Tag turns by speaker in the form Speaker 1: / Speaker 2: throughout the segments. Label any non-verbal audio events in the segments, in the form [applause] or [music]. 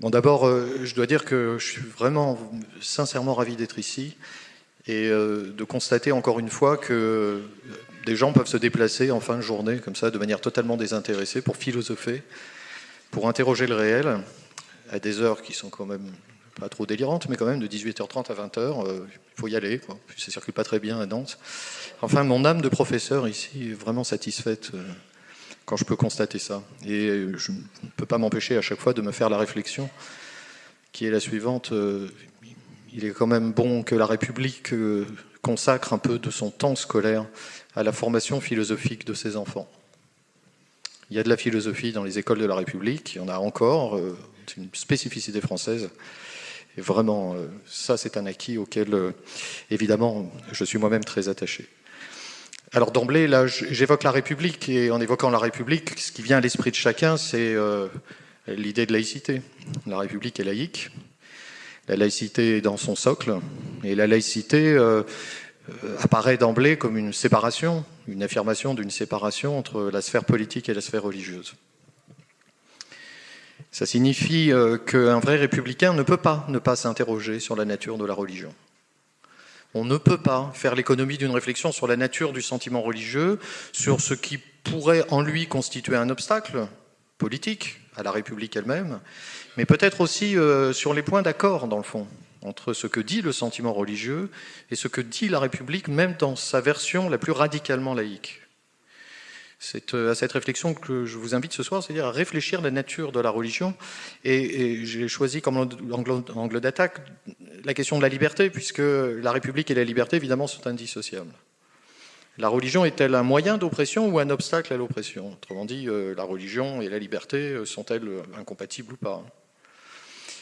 Speaker 1: Bon, d'abord, euh, je dois dire que je suis vraiment sincèrement ravi d'être ici et euh, de constater encore une fois que des gens peuvent se déplacer en fin de journée comme ça, de manière totalement désintéressée, pour philosopher, pour interroger le réel, à des heures qui sont quand même pas trop délirantes, mais quand même de 18h30 à 20h, euh, il faut y aller, ça circule pas très bien à Nantes. Enfin, mon âme de professeur ici est vraiment satisfaite euh, quand je peux constater ça. Et je ne peux pas m'empêcher à chaque fois de me faire la réflexion qui est la suivante. Euh, il est quand même bon que la République consacre un peu de son temps scolaire à la formation philosophique de ses enfants. Il y a de la philosophie dans les écoles de la République, il y en a encore, c'est une spécificité française. Et vraiment, euh, ça, c'est un acquis auquel, euh, évidemment, je suis moi-même très attaché. Alors d'emblée, là, j'évoque la République, et en évoquant la République, ce qui vient à l'esprit de chacun, c'est euh, l'idée de laïcité. La République est laïque, la laïcité est dans son socle, et la laïcité apparaît d'emblée comme une séparation, une affirmation d'une séparation entre la sphère politique et la sphère religieuse. Ça signifie euh, qu'un vrai républicain ne peut pas ne pas s'interroger sur la nature de la religion. On ne peut pas faire l'économie d'une réflexion sur la nature du sentiment religieux, sur ce qui pourrait en lui constituer un obstacle politique à la République elle-même, mais peut-être aussi euh, sur les points d'accord, dans le fond, entre ce que dit le sentiment religieux et ce que dit la République, même dans sa version la plus radicalement laïque. C'est euh, à cette réflexion que je vous invite ce soir, c'est-à-dire à réfléchir la nature de la religion. Et, j'ai choisi comme angle, d'attaque la question de la liberté, puisque la République et la liberté, évidemment, sont indissociables. La religion est-elle un moyen d'oppression ou un obstacle à l'oppression? Autrement dit, euh, la religion et la liberté euh, sont-elles incompatibles ou pas?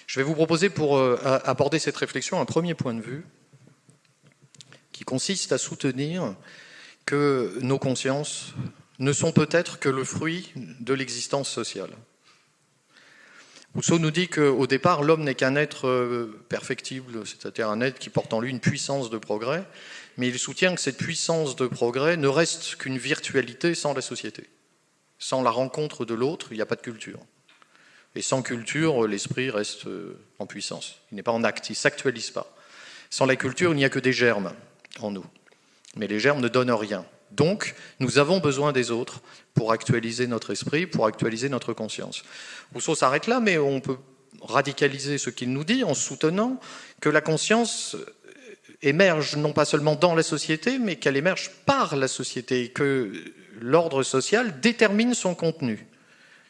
Speaker 1: Je vais vous proposer pour aborder cette réflexion un premier point de vue qui consiste à soutenir que nos consciences ne sont peut-être que le fruit de l'existence sociale. Rousseau nous dit qu'au départ, l'homme n'est qu'un être euh, perfectible, c'est-à-dire un être qui porte en lui une puissance de progrès, mais il soutient que cette puissance de progrès ne reste qu'une virtualité sans la société. Sans la rencontre de l'autre, il n'y a pas de culture. Et sans culture, l'esprit reste euh, en puissance. Il n'est pas en acte, il ne s'actualise pas. Sans la culture, il n'y a que des germes en nous. Mais les germes ne donnent rien. Donc, nous avons besoin des autres pour actualiser notre esprit, pour actualiser notre conscience. Rousseau s'arrête là, mais on peut radicaliser ce qu'il nous dit en soutenant que la conscience émerge non pas seulement dans la société, mais qu'elle émerge par la société, et que l'ordre social détermine son contenu.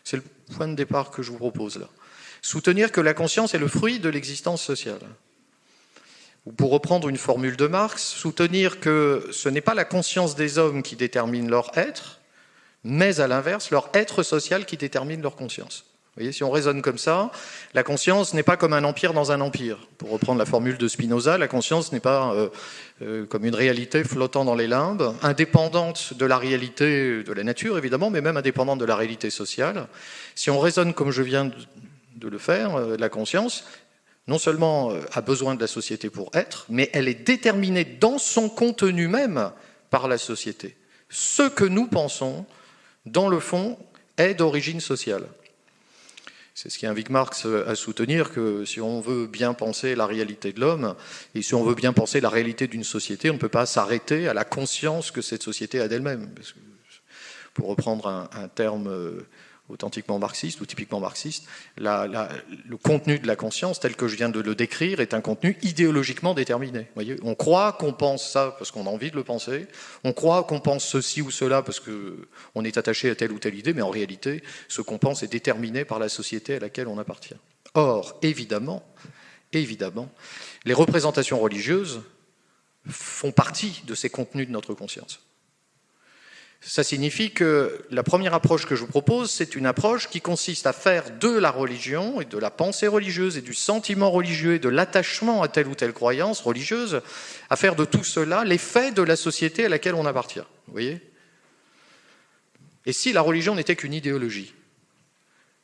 Speaker 1: C'est le point de départ que je vous propose là. Soutenir que la conscience est le fruit de l'existence sociale ou pour reprendre une formule de Marx, soutenir que ce n'est pas la conscience des hommes qui détermine leur être, mais à l'inverse, leur être social qui détermine leur conscience. Vous voyez, si on raisonne comme ça, la conscience n'est pas comme un empire dans un empire. Pour reprendre la formule de Spinoza, la conscience n'est pas euh, euh, comme une réalité flottant dans les limbes, indépendante de la réalité de la nature, évidemment, mais même indépendante de la réalité sociale. Si on raisonne comme je viens de le faire, euh, la conscience, non seulement euh, a besoin de la société pour être, mais elle est déterminée dans son contenu même par la société. Ce que nous pensons, dans le fond, est d'origine sociale. C'est ce qui invite Marx à soutenir que si on veut bien penser la réalité de l'homme, et si on veut bien penser la réalité d'une société, on ne peut pas s'arrêter à la conscience que cette société a d'elle-même. Pour reprendre un, un terme euh, authentiquement marxiste ou typiquement marxiste, le contenu de la conscience, tel que je viens de le décrire, est un contenu idéologiquement déterminé. On croit qu'on pense ça parce qu'on a envie de le penser, on croit qu'on pense ceci ou cela parce qu'on est attaché à telle ou telle idée, mais en réalité, ce qu'on pense est déterminé par la société à laquelle on appartient. Or, évidemment, évidemment, les représentations religieuses font partie de ces contenus de notre conscience. Ça signifie que la première approche que je vous propose, c'est une approche qui consiste à faire de la religion et de la pensée religieuse et du sentiment religieux et de l'attachement à telle ou telle croyance religieuse, à faire de tout cela l'effet de la société à laquelle on appartient. Vous voyez? Et si la religion n'était qu'une idéologie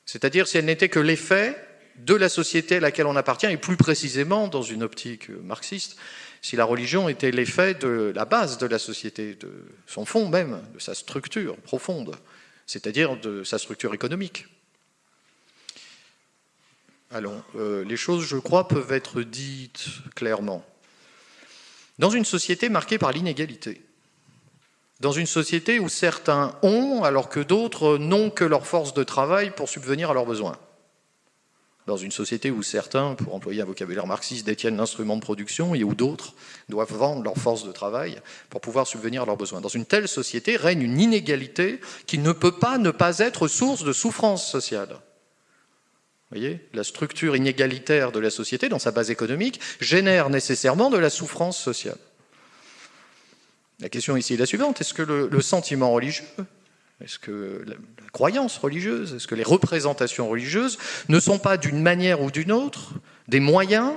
Speaker 1: C'est-à-dire si elle n'était que l'effet de la société à laquelle on appartient, et plus précisément, dans une optique marxiste, si la religion était l'effet de la base de la société, de son fond même, de sa structure profonde, c'est-à-dire de sa structure économique. Alors, euh, les choses, je crois, peuvent être dites clairement. Dans une société marquée par l'inégalité, dans une société où certains ont alors que d'autres n'ont que leur force de travail pour subvenir à leurs besoins, dans une société où certains, pour employer un vocabulaire marxiste, détiennent l'instrument de production et où d'autres doivent vendre leur force de travail pour pouvoir subvenir à leurs besoins. Dans une telle société règne une inégalité qui ne peut pas ne pas être source de souffrance sociale. Vous voyez, la structure inégalitaire de la société, dans sa base économique, génère nécessairement de la souffrance sociale. La question ici est la suivante, est-ce que le, sentiment religieux, est-ce que la, croyance religieuse, est-ce que les représentations religieuses ne sont pas d'une manière ou d'une autre des moyens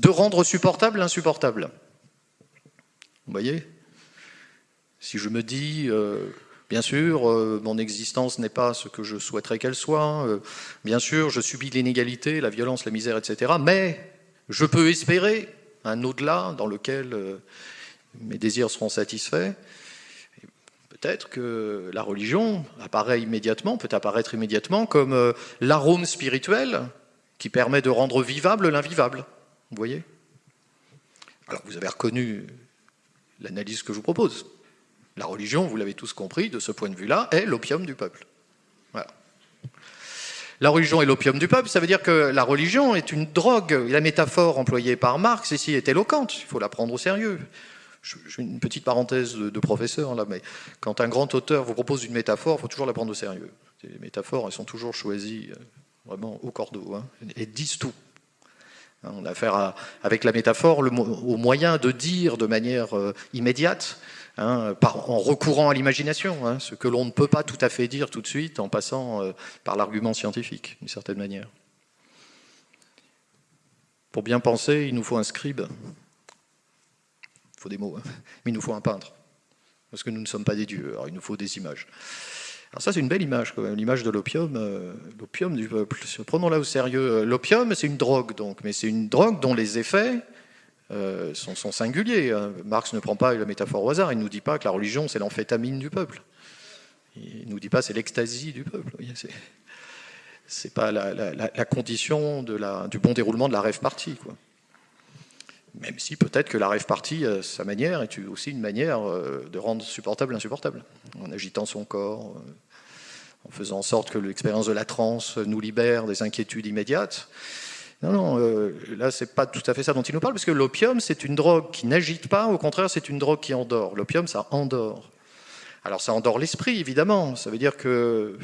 Speaker 1: de rendre supportable l'insupportable? Vous voyez? Si je me dis... Euh, Bien sûr, euh, mon existence n'est pas ce que je souhaiterais qu'elle soit. Euh, bien sûr, je subis l'inégalité, la violence, la misère, etc. Mais je peux espérer un au-delà dans lequel mes désirs seront satisfaits. Peut-être que la religion apparaît immédiatement, peut apparaître immédiatement comme l'arôme spirituel qui permet de rendre vivable l'invivable. Vous voyez? Alors vous avez reconnu l'analyse que je vous propose. La religion, vous l'avez tous compris, de ce point de vue-là, est l'opium du peuple. La religion est l'opium du peuple, ça veut dire que la religion est une drogue. La métaphore employée par Marx ici est éloquente, il faut la prendre au sérieux. Une petite parenthèse de, professeur là, mais quand un grand auteur vous propose une métaphore, il faut toujours la prendre au sérieux. Les métaphores, elles sont toujours choisies euh, vraiment au cordeau, hein, et disent tout. Hein, on a affaire avec la métaphore au moyen de dire de manière euh, immédiate Hein, en recourant à l'imagination, hein, ce que l'on ne peut pas tout à fait dire tout de suite en passant euh, par l'argument scientifique, d'une certaine manière. Pour bien penser, il nous faut un scribe. Il faut des mots, hein. [laughs] mais il nous faut un peintre. Parce que nous ne sommes pas des dieux, alors il nous faut des images. Alors ça, c'est une belle image, quand même, l'image de l'opium, euh, l'opium du peuple. Prenons-la au sérieux. L'opium, c'est une drogue, donc, mais c'est une drogue dont les effets euh, sont, singuliers. Hein. Marx ne prend pas la métaphore au hasard, il ne nous dit pas que la religion c'est l'amphétamine du peuple. Il ne nous dit pas c'est l'extasie du peuple. C'est pas la, condition du bon déroulement de la rêve partie. Quoi. Même si peut-être que la rêve partie, à sa manière, est aussi une manière euh, de rendre supportable l'insupportable, en agitant son corps, euh, en faisant en sorte que l'expérience de la transe nous libère des inquiétudes immédiates. Non, non, euh, là, c'est pas tout à fait ça dont il nous parle, parce que l'opium, c'est une drogue qui n'agite pas, au contraire, c'est une drogue qui endort. L'opium, ça endort. Alors, ça endort l'esprit, évidemment. Ça veut dire que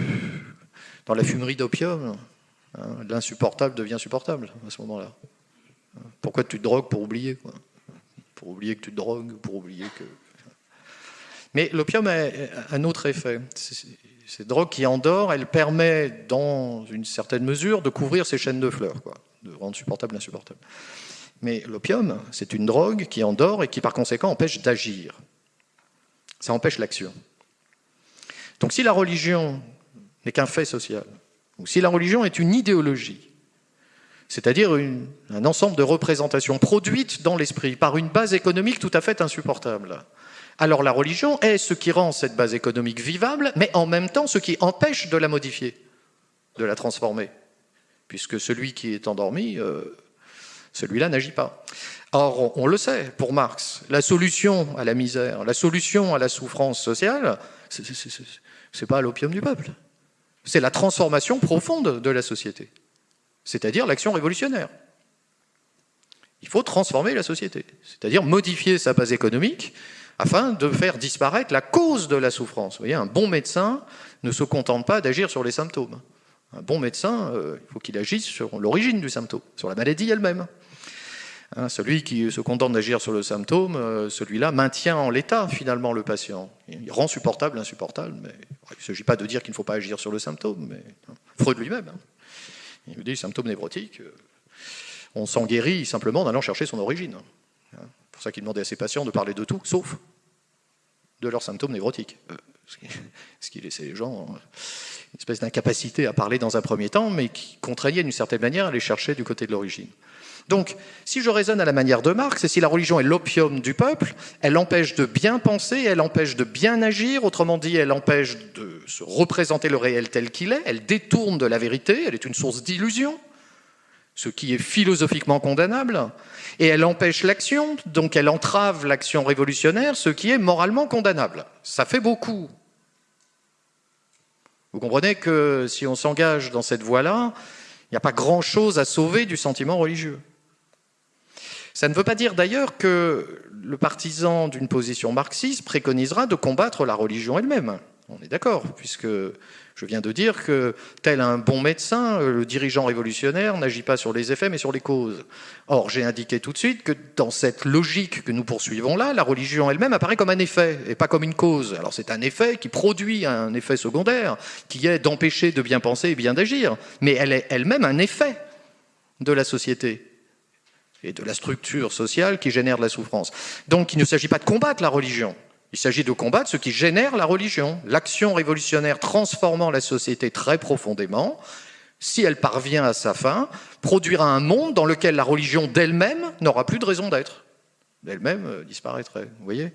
Speaker 1: dans la fumerie d'opium, hein, l'insupportable devient supportable à ce moment-là. Pourquoi tu te drogues pour oublier quoi? Pour oublier que tu te drogues, pour oublier que. Mais l'opium a un autre effet. Cette drogue qui endort, elle permet, dans une certaine mesure, de couvrir ces chaînes de fleurs. Quoi de rendre supportable l'insupportable. Mais l'opium, c'est une drogue qui endort et qui par conséquent empêche d'agir. Ça empêche l'action. Donc si la religion n'est qu'un fait social, ou si la religion est une idéologie, c'est-à-dire un ensemble de représentations produites dans l'esprit par une base économique tout à fait insupportable, alors la religion est ce qui rend cette base économique vivable, mais en même temps ce qui empêche de la modifier, de la transformer puisque celui qui est endormi, euh, celui-là n'agit pas. Or, on, le sait, pour Marx, la solution à la misère, la solution à la souffrance sociale, ce n'est pas l'opium du peuple. C'est la transformation profonde de la société, c'est-à-dire l'action révolutionnaire. Il faut transformer la société, c'est-à-dire modifier sa base économique afin de faire disparaître la cause de la souffrance. Vous voyez, un bon médecin ne se contente pas d'agir sur les symptômes. Un bon médecin, euh, il faut qu'il agisse sur l'origine du symptôme, sur la maladie elle-même. Hein, celui qui se contente d'agir sur le symptôme, euh, celui-là maintient en l'état finalement le patient. Il rend supportable l'insupportable, mais il ne s'agit pas de dire qu'il ne faut pas agir sur le symptôme. Mais, hein, Freud lui-même, hein. Il dit symptôme névrotique, euh, on s'en guérit simplement en allant chercher son origine. C'est pour ça qu'il demandait à ses patients de parler de tout, sauf de leurs symptômes névrotiques. [laughs] ce qui laissait les gens une espèce d'incapacité à parler dans un premier temps, mais qui contraignait d'une certaine manière à aller chercher du côté de l'origine. Donc, si je raisonne à la manière de Marx, et si la religion est l'opium du peuple, elle empêche de bien penser, elle empêche de bien agir, autrement dit, elle empêche de se représenter le réel tel qu'il est, elle détourne de la vérité, elle est une source d'illusion, ce qui est philosophiquement condamnable, et elle empêche l'action, donc elle entrave l'action révolutionnaire, ce qui est moralement condamnable. Ça fait beaucoup. Vous comprenez que si on s'engage dans cette voie-là, il n'y a pas grand-chose à sauver du sentiment religieux. Ça ne veut pas dire d'ailleurs que le partisan d'une position marxiste préconisera de combattre la religion elle-même. On est d'accord, puisque je viens de dire que, tel un bon médecin, le dirigeant révolutionnaire n'agit pas sur les effets, mais sur les causes. Or, j'ai indiqué tout de suite que dans cette logique que nous poursuivons là, la religion elle-même apparaît comme un effet, et pas comme une cause. Alors c'est un effet qui produit un effet secondaire, qui est d'empêcher de bien penser et bien d'agir, mais elle est elle-même un effet de la société et de la structure sociale qui génère de la souffrance. Donc il ne s'agit pas de combattre la religion, il s'agit de combattre ce qui génère la religion, l'action révolutionnaire transformant la société très profondément, si elle parvient à sa fin, produira un monde dans lequel la religion d'elle-même n'aura plus de raison d'être. D'elle-même euh, disparaîtrait, vous voyez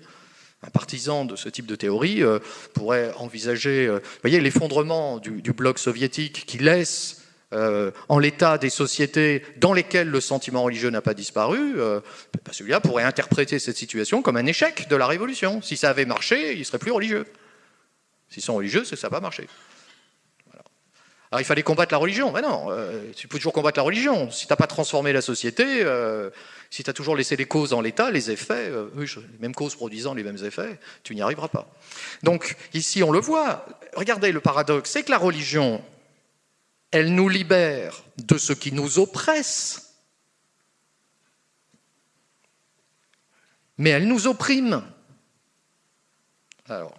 Speaker 1: un partisan de ce type de théorie euh, pourrait envisager euh, voyez, l'effondrement du, du, bloc soviétique qui laisse euh, en l'état des sociétés dans lesquelles le sentiment religieux n'a pas disparu, euh, bah, celui-là pourrait interpréter cette situation comme un échec de la révolution. Si ça avait marché, il serait plus religieux. S'ils sont religieux, c'est que ça n'a pas marché. Alors il fallait combattre la religion. Mais non, euh, tu peux toujours combattre la religion. Si tu n'as pas transformé la société, si tu as toujours laissé les causes en l'état, les effets, les mêmes causes produisant les mêmes effets, tu n'y arriveras pas. Donc ici on le voit. Regardez le paradoxe, c'est que la religion, elle nous libère de ce qui nous oppresse, mais elle nous opprime. Alors,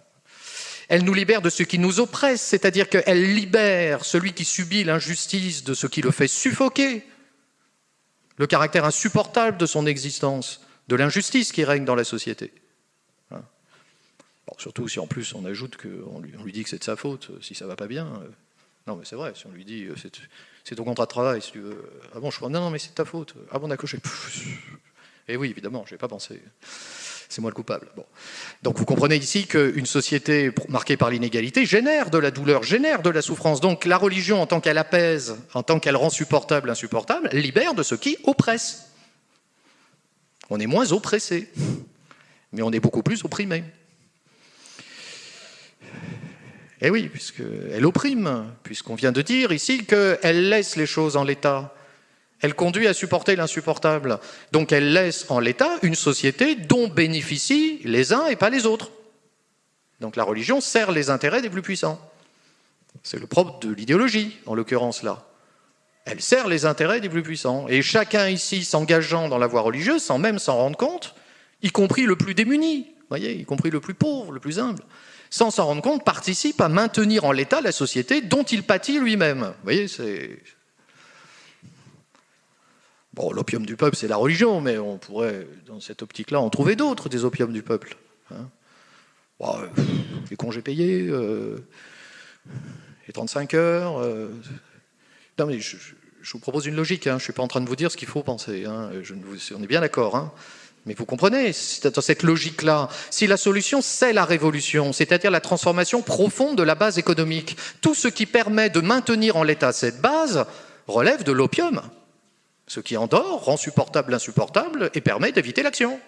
Speaker 1: elle nous libère de ce qui nous oppresse, c'est-à-dire qu'elle libère celui qui subit l'injustice de ce qui le fait suffoquer, le caractère insupportable de son existence, de l'injustice qui règne dans la société. Hein. surtout si en plus on ajoute qu'on lui, lui, dit que c'est de sa faute, si ça va pas bien, euh, non, mais c'est vrai, si on lui dit, euh, c'est ton contrat de travail, si tu veux. Ah bon, je crois, non, non, mais c'est ta faute. Ah bon, d'accord, Et oui, évidemment, je n'ai pas pensé. C'est moi le coupable. Bon. Donc vous comprenez ici qu'une société marquée par l'inégalité génère de la douleur, génère de la souffrance. Donc la religion, en tant qu'elle apaise, en tant qu'elle rend supportable l'insupportable, libère de ce qui oppresse. On est moins oppressé, mais on est beaucoup plus opprimé. Eh oui, puisqu'elle opprime, puisqu'on vient de dire ici qu'elle laisse les choses en l'état. Elle conduit à supporter l'insupportable. Donc elle laisse en l'état une société dont bénéficient les uns et pas les autres. Donc la religion sert les intérêts des plus puissants. C'est le propre de l'idéologie, en l'occurrence là. Elle sert les intérêts des plus puissants. Et chacun ici s'engageant dans la voie religieuse, sans même s'en rendre compte, y compris le plus démuni, voyez, y compris le plus pauvre, le plus humble, sans s'en rendre compte, participe à maintenir en l'état la société dont il pâtit lui-même. Vous voyez, c'est... Bon, l'opium du peuple, c'est la religion, mais on pourrait, dans cette optique-là, en trouver d'autres, des opiums du peuple. Hein. Euh, les congés payés, euh, les 35 heures... Euh, non, mais je, vous propose une logique, hein. je ne suis pas en train de vous dire ce qu'il faut penser, hein. on est bien d'accord. Mais vous comprenez, dans cette logique-là, si la solution, c'est la révolution, c'est-à-dire la transformation profonde de la base économique, tout ce qui permet de maintenir en l'état cette base relève de l'opium. Ce qui endort rend supportable l'insupportable et permet d'éviter l'action.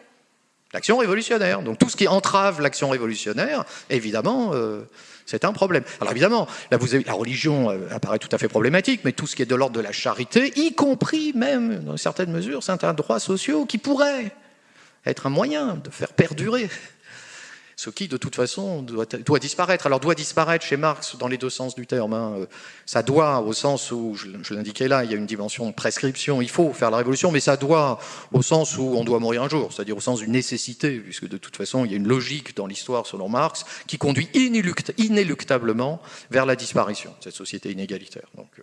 Speaker 1: L'action révolutionnaire. Donc tout ce qui entrave l'action révolutionnaire, évidemment, euh, c'est un problème. Alors évidemment, là, la religion euh, apparaît tout à fait problématique, mais tout ce qui est de l'ordre de la charité, y compris même, dans certaines mesures, certains droits sociaux qui pourraient être un moyen de faire perdurer ce qui, de toute façon, doit, disparaître. Alors, doit disparaître chez Marx dans les deux sens du terme. Hein. Ça doit, au sens où, je, l'indiquais là, il y a une dimension de prescription, il faut faire la révolution, mais ça doit au sens où on doit mourir un jour, c'est-à-dire au sens d'une nécessité, puisque de toute façon, il y a une logique dans l'histoire, selon Marx, qui conduit inéluctablement vers la disparition, cette société inégalitaire. Donc, euh,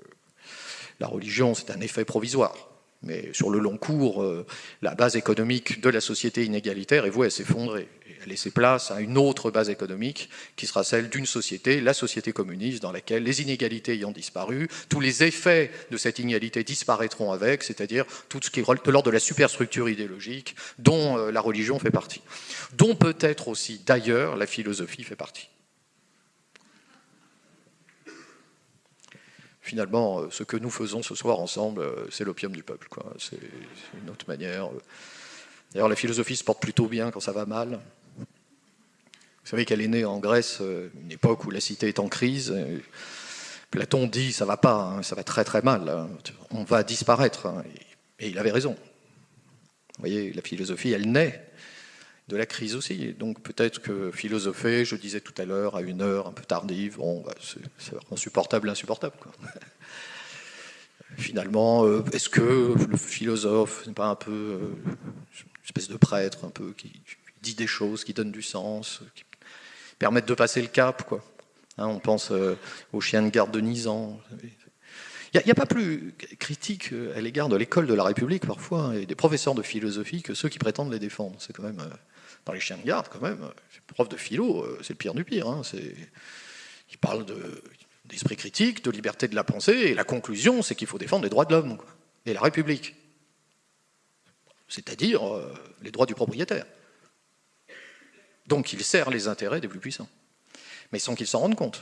Speaker 1: la religion, c'est un effet provisoire. Mais sur le long cours, euh, la base économique de la société inégalitaire est vouée à s'effondrer. a laissé place à une autre base économique qui sera celle d'une société, la société communiste, dans laquelle les inégalités ayant disparu, tous les effets de cette inégalité disparaîtront avec, c'est-à-dire tout ce qui est de de la superstructure idéologique dont euh, la religion fait partie, dont peut-être aussi d'ailleurs la philosophie fait partie. Finalement, euh, ce que nous faisons ce soir ensemble, euh, c'est l'opium du peuple. C'est une autre manière. D'ailleurs, la philosophie se porte plutôt bien quand ça va mal. Vous savez qu'elle est née en Grèce, euh, une époque où la cité est en crise. Platon dit ça va pas, hein, ça va très très mal, hein. on va disparaître. Hein. Et il avait raison. Vous voyez, la philosophie, elle naît de la crise aussi. donc peut-être que philosopher, je disais tout à l'heure, à une heure un peu tardive, bon, bah, c'est insupportable, insupportable. [laughs] Finalement, euh, est-ce que le philosophe n'est pas un peu euh, une espèce de prêtre, un peu qui dit des choses, qui donne du sens, qui permettent de passer le cap, quoi? Hein, on pense euh, aux chiens de garde de Nizan. Il n'y a, pas plus critique euh, à l'égard de l'école de la République parfois hein, et des professeurs de philosophie que ceux qui prétendent les défendre. C'est quand même dans les chiens de garde quand même. Prof de philo, c'est le pire du pire. Hein, ils parlent d'esprit critique, de liberté de la pensée, et la conclusion, c'est qu'il faut défendre les droits de l'homme et la République, c'est-à-dire les droits du propriétaire. Donc il sert les intérêts des plus puissants, mais sans qu'ils s'en rendent compte.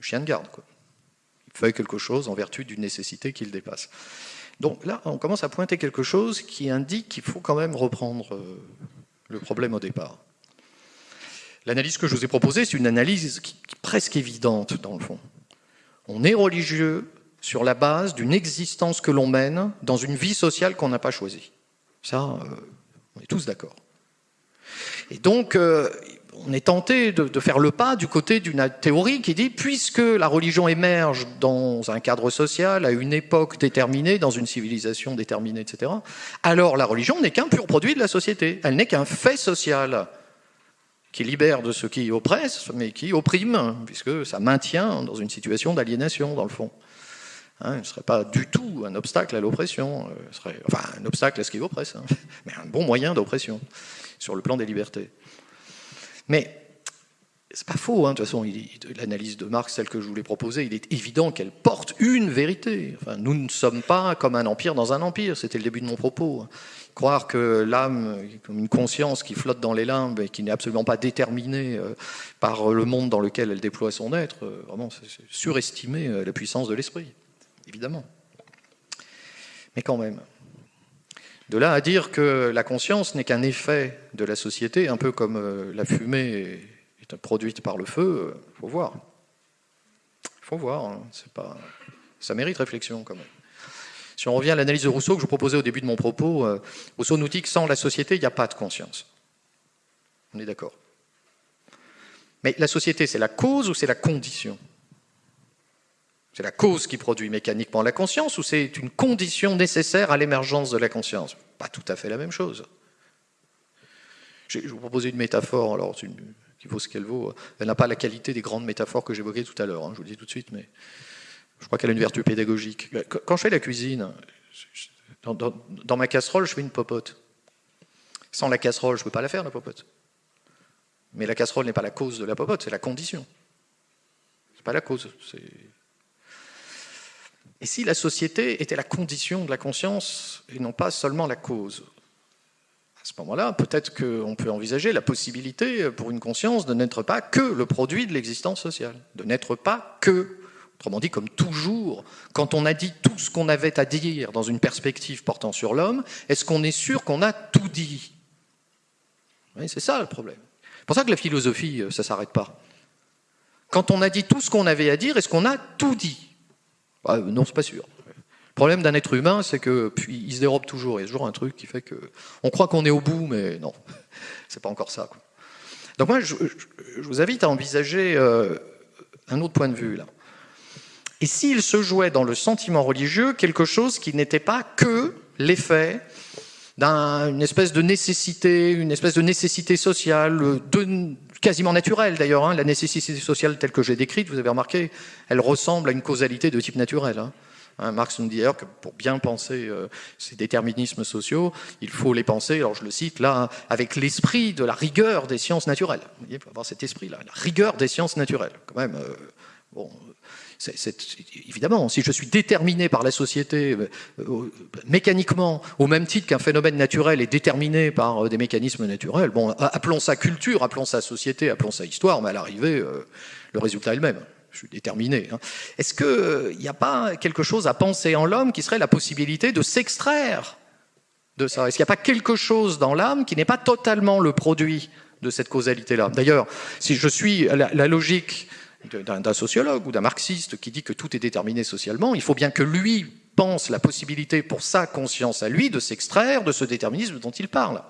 Speaker 1: chien de garde, quoi. Il fait quelque chose en vertu d'une nécessité qu'il dépasse. Donc là, on commence à pointer quelque chose qui indique qu'il faut quand même reprendre euh, le problème au départ. L'analyse que je vous ai proposée, c'est une analyse qui, est presque évidente dans le fond. On est religieux sur la base d'une existence que l'on mène dans une vie sociale qu'on n'a pas choisie. Ça, euh, on est tous d'accord. Et donc, euh, on est tenté de, faire le pas du côté d'une théorie qui dit, puisque la religion émerge dans un cadre social, à une époque déterminée, dans une civilisation déterminée, etc., alors la religion n'est qu'un pur produit de la société, elle n'est qu'un fait social qui libère de ce qui oppresse, mais qui opprime, puisque ça maintient dans une situation d'aliénation, dans le fond. Hein, ne serait pas du tout un obstacle à l'oppression, euh, enfin un obstacle à ce qui oppresse, hein, [laughs] mais un bon moyen d'oppression sur le plan des libertés. Mais c'est pas faux, hein, de toute façon, l'analyse de Marx, celle que je voulais proposer, il est évident qu'elle porte une vérité. Enfin, nous ne sommes pas comme un empire dans un empire, c'était le début de mon propos. Croire que l'âme, comme une conscience qui flotte dans les limbes et qui n'est absolument pas déterminée euh, par le monde dans lequel elle déploie son être, euh, vraiment, c'est surestimer euh, la puissance de l'esprit, évidemment. Mais quand même. De là à dire que la conscience n'est qu'un effet de la société, un peu comme euh, la fumée est produite par le feu, il euh, faut voir. Il faut voir, hein, pas... ça mérite réflexion quand même. Si on revient à l'analyse de Rousseau que je vous proposais au début de mon propos, euh, Rousseau nous dit que sans la société, il n'y a pas de conscience. On est d'accord. Mais la société, c'est la cause ou c'est la condition c'est la cause qui produit mécaniquement la conscience ou c'est une condition nécessaire à l'émergence de la conscience? Pas tout à fait la même chose. Je vais vous proposer une métaphore, alors qui vaut ce qu'elle vaut. Elle n'a pas la qualité des grandes métaphores que j'évoquais tout à l'heure, hein, je vous le dis tout de suite, mais je crois qu'elle a une vertu pédagogique. Quand je fais la cuisine, dans, ma casserole, je fais une popote. Sans la casserole, je ne peux pas la faire, la popote. Mais la casserole n'est pas la cause de la popote, c'est la condition. C'est pas la cause, et si la société était la condition de la conscience et non pas seulement la cause? À ce moment-là, peut-être qu'on peut envisager la possibilité pour une conscience de n'être pas que le produit de l'existence sociale, de n'être pas que, autrement dit, comme toujours, quand on a dit tout ce qu'on avait à dire dans une perspective portant sur l'homme, est-ce qu'on est sûr qu'on a tout dit? C'est ça le problème. C'est pour ça que la philosophie, euh, ça ne s'arrête pas. Quand on a dit tout ce qu'on avait à dire, est-ce qu'on a tout dit? Ah, non, c'est pas sûr. Le problème d'un être humain, c'est que puis il se dérobe toujours. Il y a toujours un truc qui fait que on croit qu'on est au bout, mais non, [laughs] c'est pas encore ça. Donc moi, je, vous invite à envisager euh, un autre point de vue là. Et s'il se jouait dans le sentiment religieux quelque chose qui n'était pas que l'effet d'une espèce de nécessité, une espèce de nécessité sociale, de, quasiment naturelle d'ailleurs. Hein. La nécessité sociale telle que j'ai décrite, vous avez remarqué, elle ressemble à une causalité de type naturel. Hein. Hein, Marx nous dit d'ailleurs que pour bien penser euh, ces déterminismes sociaux, il faut les penser, alors je le cite là, avec l'esprit de la rigueur des sciences naturelles. Vous voyez, il faut avoir cet esprit-là, la rigueur des sciences naturelles. Quand même, euh, bon, évidemment, si je suis déterminé par la société euh, mécaniquement, au même titre qu'un phénomène naturel est déterminé par des mécanismes naturels, bon, appelons ça culture, appelons ça société, appelons ça histoire, mais à l'arrivée, le résultat est le même je suis déterminé. Hein. Est-ce qu'il n'y a pas quelque chose à penser en l'homme qui serait la possibilité de s'extraire de ça? Est-ce qu'il n'y a pas quelque chose dans l'âme qui n'est pas totalement le produit de cette causalité-là? D'ailleurs, si je suis la, logique d'un sociologue ou d'un marxiste qui dit que tout est déterminé socialement, il faut bien que lui pense la possibilité pour sa conscience à lui de s'extraire de ce déterminisme dont il parle.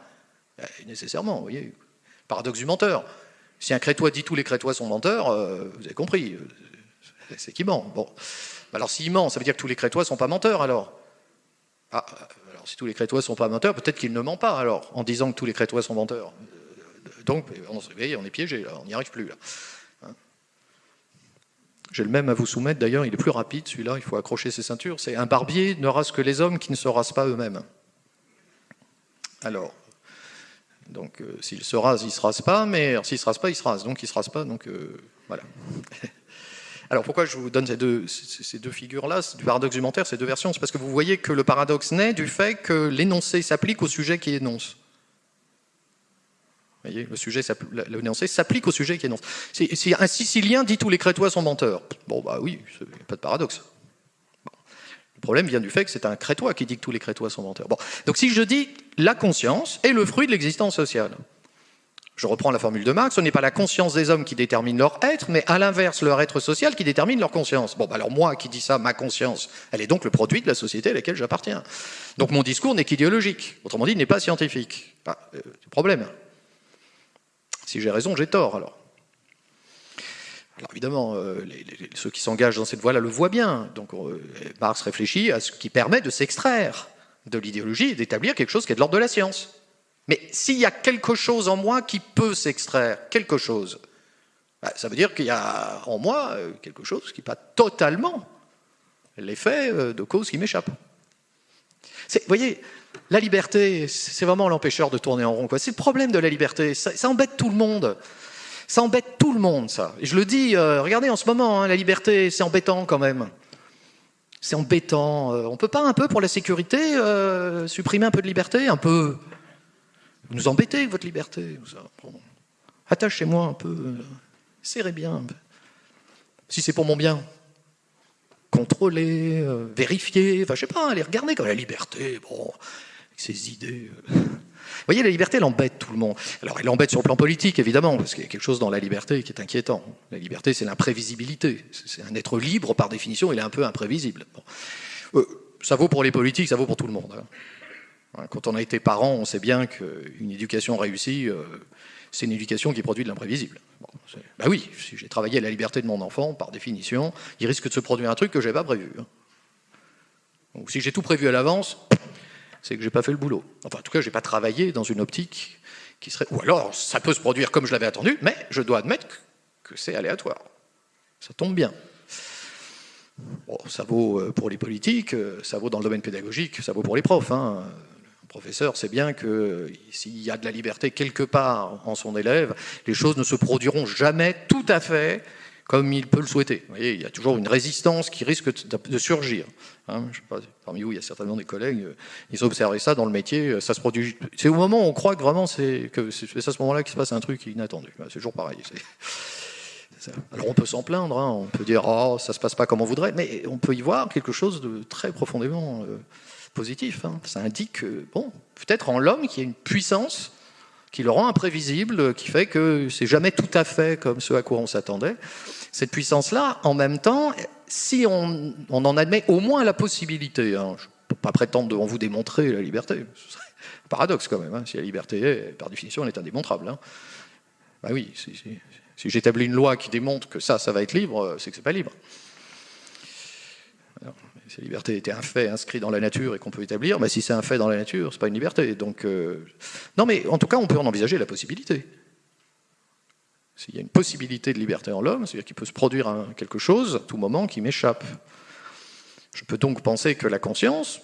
Speaker 1: Eh, nécessairement, vous voyez, paradoxe du menteur. Si un crétois dit tous les crétois sont menteurs, euh, vous avez compris, euh, c'est qu'il ment. Bon. Alors s'il ment, ça veut dire que tous les crétois ne sont pas menteurs alors? Ah, alors si tous les crétois ne sont pas menteurs, peut-être qu'il ne ment pas alors, en disant que tous les crétois sont menteurs. Euh, donc, on, on est piégé on n'y arrive plus là. J'ai le même à vous soumettre, d'ailleurs, il est plus rapide celui-là, il faut accrocher ses ceintures. C'est un barbier ne rase que les hommes qui ne se rasent pas eux-mêmes. Alors, donc euh, s'il se rase, il ne se rase pas, mais s'il ne se rase pas, il se rase. Donc il ne se rase pas, donc euh, voilà. [laughs] Alors pourquoi je vous donne ces deux, ces deux figures-là, du paradoxe argumentaire, ces deux versions C'est parce que vous voyez que le paradoxe naît du fait que l'énoncé s'applique au sujet qui énonce. Voyez, le sujet, l'énoncé s'applique au sujet qui énonce. Si un Sicilien dit tous les Crétois sont menteurs, bon bah oui, pas de paradoxe. Le problème vient du fait que c'est un crétois qui dit que tous les crétois sont menteurs. Bon. Donc si je dis la conscience est le fruit de l'existence sociale, je reprends la formule de Marx, ce n'est pas la conscience des hommes qui détermine leur être, mais à l'inverse, leur être social qui détermine leur conscience. Bon, bah alors moi qui dis ça, ma conscience, elle est donc le produit de la société à laquelle j'appartiens. Donc mon discours n'est qu'idéologique, autrement dit, il n'est pas scientifique. Pas euh, problème. Si j'ai raison, j'ai tort alors. Alors évidemment, euh, ceux qui s'engagent dans cette voie-là le voient bien. Donc euh, Marx réfléchit à ce qui permet de s'extraire de l'idéologie et d'établir quelque chose qui est de l'ordre de la science. Mais s'il y a quelque chose en moi qui peut s'extraire, quelque chose, bah, ça veut dire qu'il y a en moi euh, quelque chose qui n'est pas totalement l'effet de cause qui m'échappe. Vous voyez, la liberté, c'est vraiment l'empêcheur de tourner en rond. C'est le problème de la liberté. ça embête tout le monde. Ça embête tout le monde, ça. Et je le dis, euh, regardez en ce moment, hein, la liberté, c'est embêtant quand même. C'est embêtant. Euh, on peut pas un peu, pour la sécurité, euh, supprimer un peu de liberté? Un peu. Vous nous embêtez votre liberté. Attachez-moi un peu. Serrez bien. Si c'est pour mon bien. Contrôler, vérifier, enfin je sais pas, aller regarder comme la liberté, bon, avec ses idées. Vous voyez, la liberté, elle embête tout le monde. Alors, elle embête sur le plan politique, évidemment, parce qu'il y a quelque chose dans la liberté qui est inquiétant. La liberté, c'est l'imprévisibilité. C'est un être libre, par définition, il est un peu imprévisible. Euh, ça vaut pour les politiques, ça vaut pour tout le monde. Hein. Quand on a été parent, on sait bien qu'une éducation réussie, euh, c'est une éducation qui produit de l'imprévisible. ben oui, si j'ai travaillé à la liberté de mon enfant, par définition, il risque de se produire un truc que je n'avais pas prévu. Hein. Donc si j'ai tout prévu à l'avance, c'est que j'ai pas fait le boulot. Enfin, en tout cas, j'ai pas travaillé dans une optique qui serait. Ou alors, ça peut se produire comme je l'avais attendu, mais je dois admettre que c'est aléatoire. Ça tombe bien. Bon, ça vaut euh, pour les politiques, euh, ça vaut dans le domaine pédagogique, ça vaut pour les profs. Hein. Professeur sait bien que s'il y a de la liberté quelque part en son élève, les choses ne se produiront jamais tout à fait comme il peut le souhaiter. Vous voyez, il y a toujours une résistance qui risque de surgir. Hein. pas, parmi vous, il y a certainement des collègues, euh, ils ont observé ça dans le métier, euh, ça se produit. C'est au moment où on croit que vraiment c'est à ce moment-là qu'il se passe un truc inattendu. C'est toujours pareil. Alors on peut s'en plaindre, hein. on peut dire oh ça se passe pas comme on voudrait, mais on peut y voir quelque chose de très profondément euh, positif. Hein. Ça indique bon peut-être en l'homme qui a une puissance qui le rend imprévisible, qui fait que c'est jamais tout à fait comme ce à quoi on s'attendait. Cette puissance-là, en même temps, si on, en admet au moins la possibilité, hein, je ne peux pas prétendre devant vous démontrer la liberté, ce serait un paradoxe quand même, hein, si la liberté est, par définition, elle est indémontrable. Hein. Bah oui, si, si j'établis une loi qui démontre que ça, ça va être libre, c'est que c'est pas libre. Si la liberté était un fait inscrit dans la nature et qu'on peut établir, mais si c'est un fait dans la nature, c'est pas une liberté. Donc, euh, non, mais en tout cas, on peut en envisager la possibilité. S'il y a une possibilité de liberté en l'homme, c'est-à-dire qu'il peut se produire quelque chose à tout moment qui m'échappe. Je peux donc penser que la conscience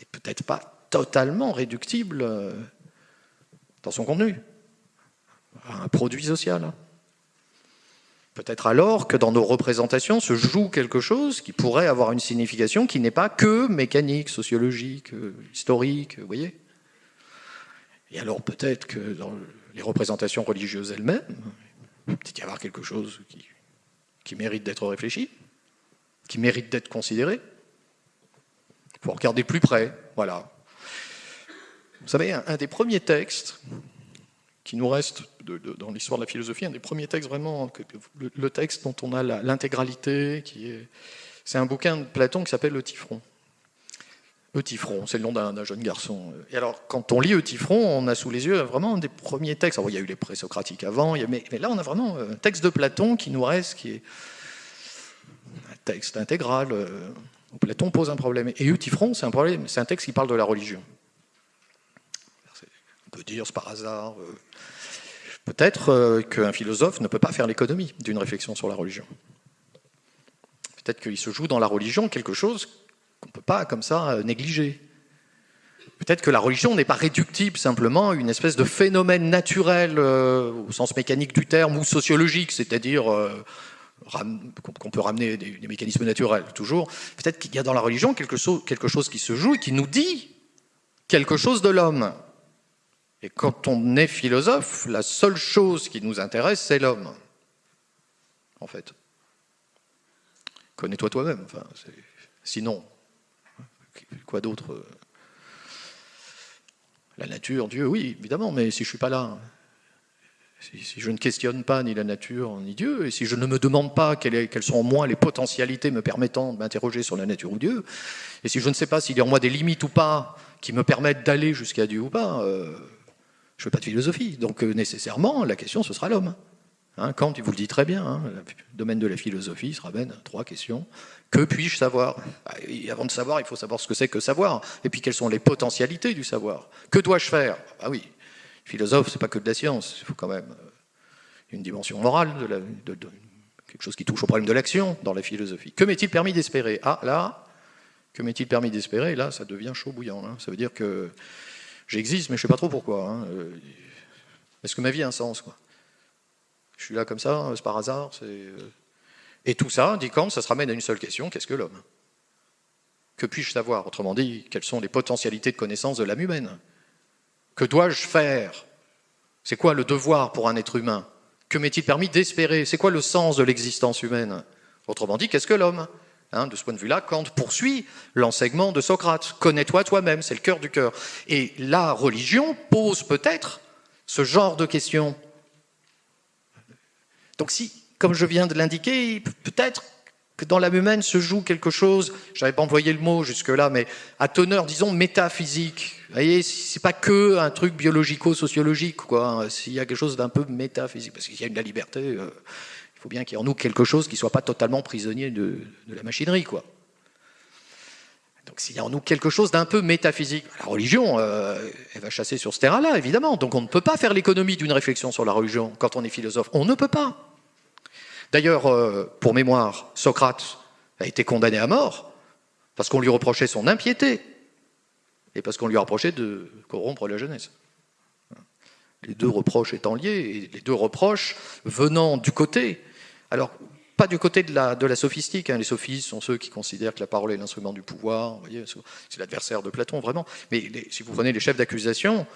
Speaker 1: n'est peut-être pas totalement réductible euh, dans son contenu un produit social. Peut-être alors que dans nos représentations se joue quelque chose qui pourrait avoir une signification qui n'est pas que mécanique, sociologique, euh, historique, vous voyez Et alors peut-être que dans les représentations religieuses elles-mêmes, peut-être y avoir quelque chose qui, qui mérite d'être réfléchi, qui mérite d'être considéré. Il faut regarder plus près, voilà. Vous savez, un des premiers textes qui nous reste dans l'histoire de la philosophie, un des premiers textes vraiment, le, texte dont on a l'intégralité, qui est, c'est un bouquin de Platon qui s'appelle Eutyphron. Eutyphron, c'est le nom d'un jeune garçon. Et alors, quand on lit Eutyphron, on a sous les yeux vraiment un des premiers textes. il y a eu les présocratiques avant, mais, là, on a vraiment un texte de Platon qui nous reste, qui est un texte intégral. Euh, Platon pose un problème. Et Eutyphron, c'est un problème, c'est un texte qui parle de la religion. Peut dire, c'est par hasard. Euh, Peut-être euh, qu'un philosophe ne peut pas faire l'économie d'une réflexion sur la religion. Peut-être qu'il se joue dans la religion quelque chose qu'on ne peut pas comme ça euh, négliger. Peut-être que la religion n'est pas réductible simplement à une espèce de phénomène naturel au sens mécanique du terme ou sociologique, c'est-à-dire qu'on peut ramener des, mécanismes naturels toujours. Peut-être qu'il y a dans la religion quelque chose qui se joue et qui nous dit quelque chose de l'homme. Et quand on est philosophe, la seule chose qui nous intéresse, c'est l'homme, en fait. Connais-toi toi-même. Enfin, sinon, quoi d'autre La nature, Dieu, oui, évidemment, mais si je ne suis pas là, si, je ne questionne pas ni la nature ni Dieu, et si je ne me demande pas quelles, sont en moi les potentialités me permettant de m'interroger sur la nature ou Dieu, et si je ne sais pas s'il y a en moi des limites ou pas qui me permettent d'aller jusqu'à Dieu ou pas, euh, je ne veux pas de philosophie. Donc euh, nécessairement, la question, ce sera l'homme. Hein, Kant, il vous le dit très bien, hein, le domaine de la philosophie se ramène à trois questions. Que puis-je savoir? Bah, Avant de savoir, il faut savoir ce que c'est que savoir. Et puis, quelles sont les potentialités du savoir? Que dois-je faire? Ah oui, philosophe, c'est pas que de la science. Il faut quand même euh, une dimension morale, de, quelque chose qui touche au problème de l'action dans la philosophie. Que m'est-il permis d'espérer? Ah là, que m'est-il permis d'espérer? Là, ça devient chaud bouillant. Hein. Ça veut dire que J'existe, mais je ne sais pas trop pourquoi. Hein. Euh, est-ce que ma vie a un sens quoi Je suis là comme ça, c'est par hasard. Euh, et tout ça, dit Kant, ça se ramène à une seule question, qu'est-ce que l'homme? Que puis-je savoir? Autrement dit, quelles sont les potentialités de connaissance de l'âme humaine? Que dois-je faire? C'est quoi le devoir pour un être humain? Que m'est-il permis d'espérer? C'est quoi le sens de l'existence humaine? Autrement dit, qu'est-ce que l'homme? Hein, de ce point de vue-là, Kant poursuit l'enseignement de Socrate. Connais-toi toi-même, c'est le cœur du cœur. Et la religion pose peut-être ce genre de questions. Donc si, comme je viens de l'indiquer, peut-être que dans l'âme humaine se joue quelque chose, je n'avais pas envoyé le mot jusque-là, mais à teneur, disons, métaphysique. Vous voyez, c'est pas que un truc biologico-sociologique, quoi. S'il y a quelque chose d'un peu métaphysique, parce qu'il y a une la liberté, euh, faut bien qu'il y ait en nous quelque chose qui ne soit pas totalement prisonnier de, la machinerie. Quoi. Donc s'il y a en nous quelque chose d'un peu métaphysique, la religion, euh, elle va chasser sur ce terrain-là, évidemment. Donc on ne peut pas faire l'économie d'une réflexion sur la religion quand on est philosophe. On ne peut pas. D'ailleurs, euh, pour mémoire, Socrate a été condamné à mort parce qu'on lui reprochait son impiété et parce qu'on lui reprochait de corrompre la jeunesse les deux reproches étant liés, et les deux reproches venant du côté alors, pas du côté de la, sophistique. Hein. Les sophistes sont ceux qui considèrent que la parole est l'instrument du pouvoir. C'est l'adversaire de Platon, vraiment. Mais si vous prenez les chefs d'accusation,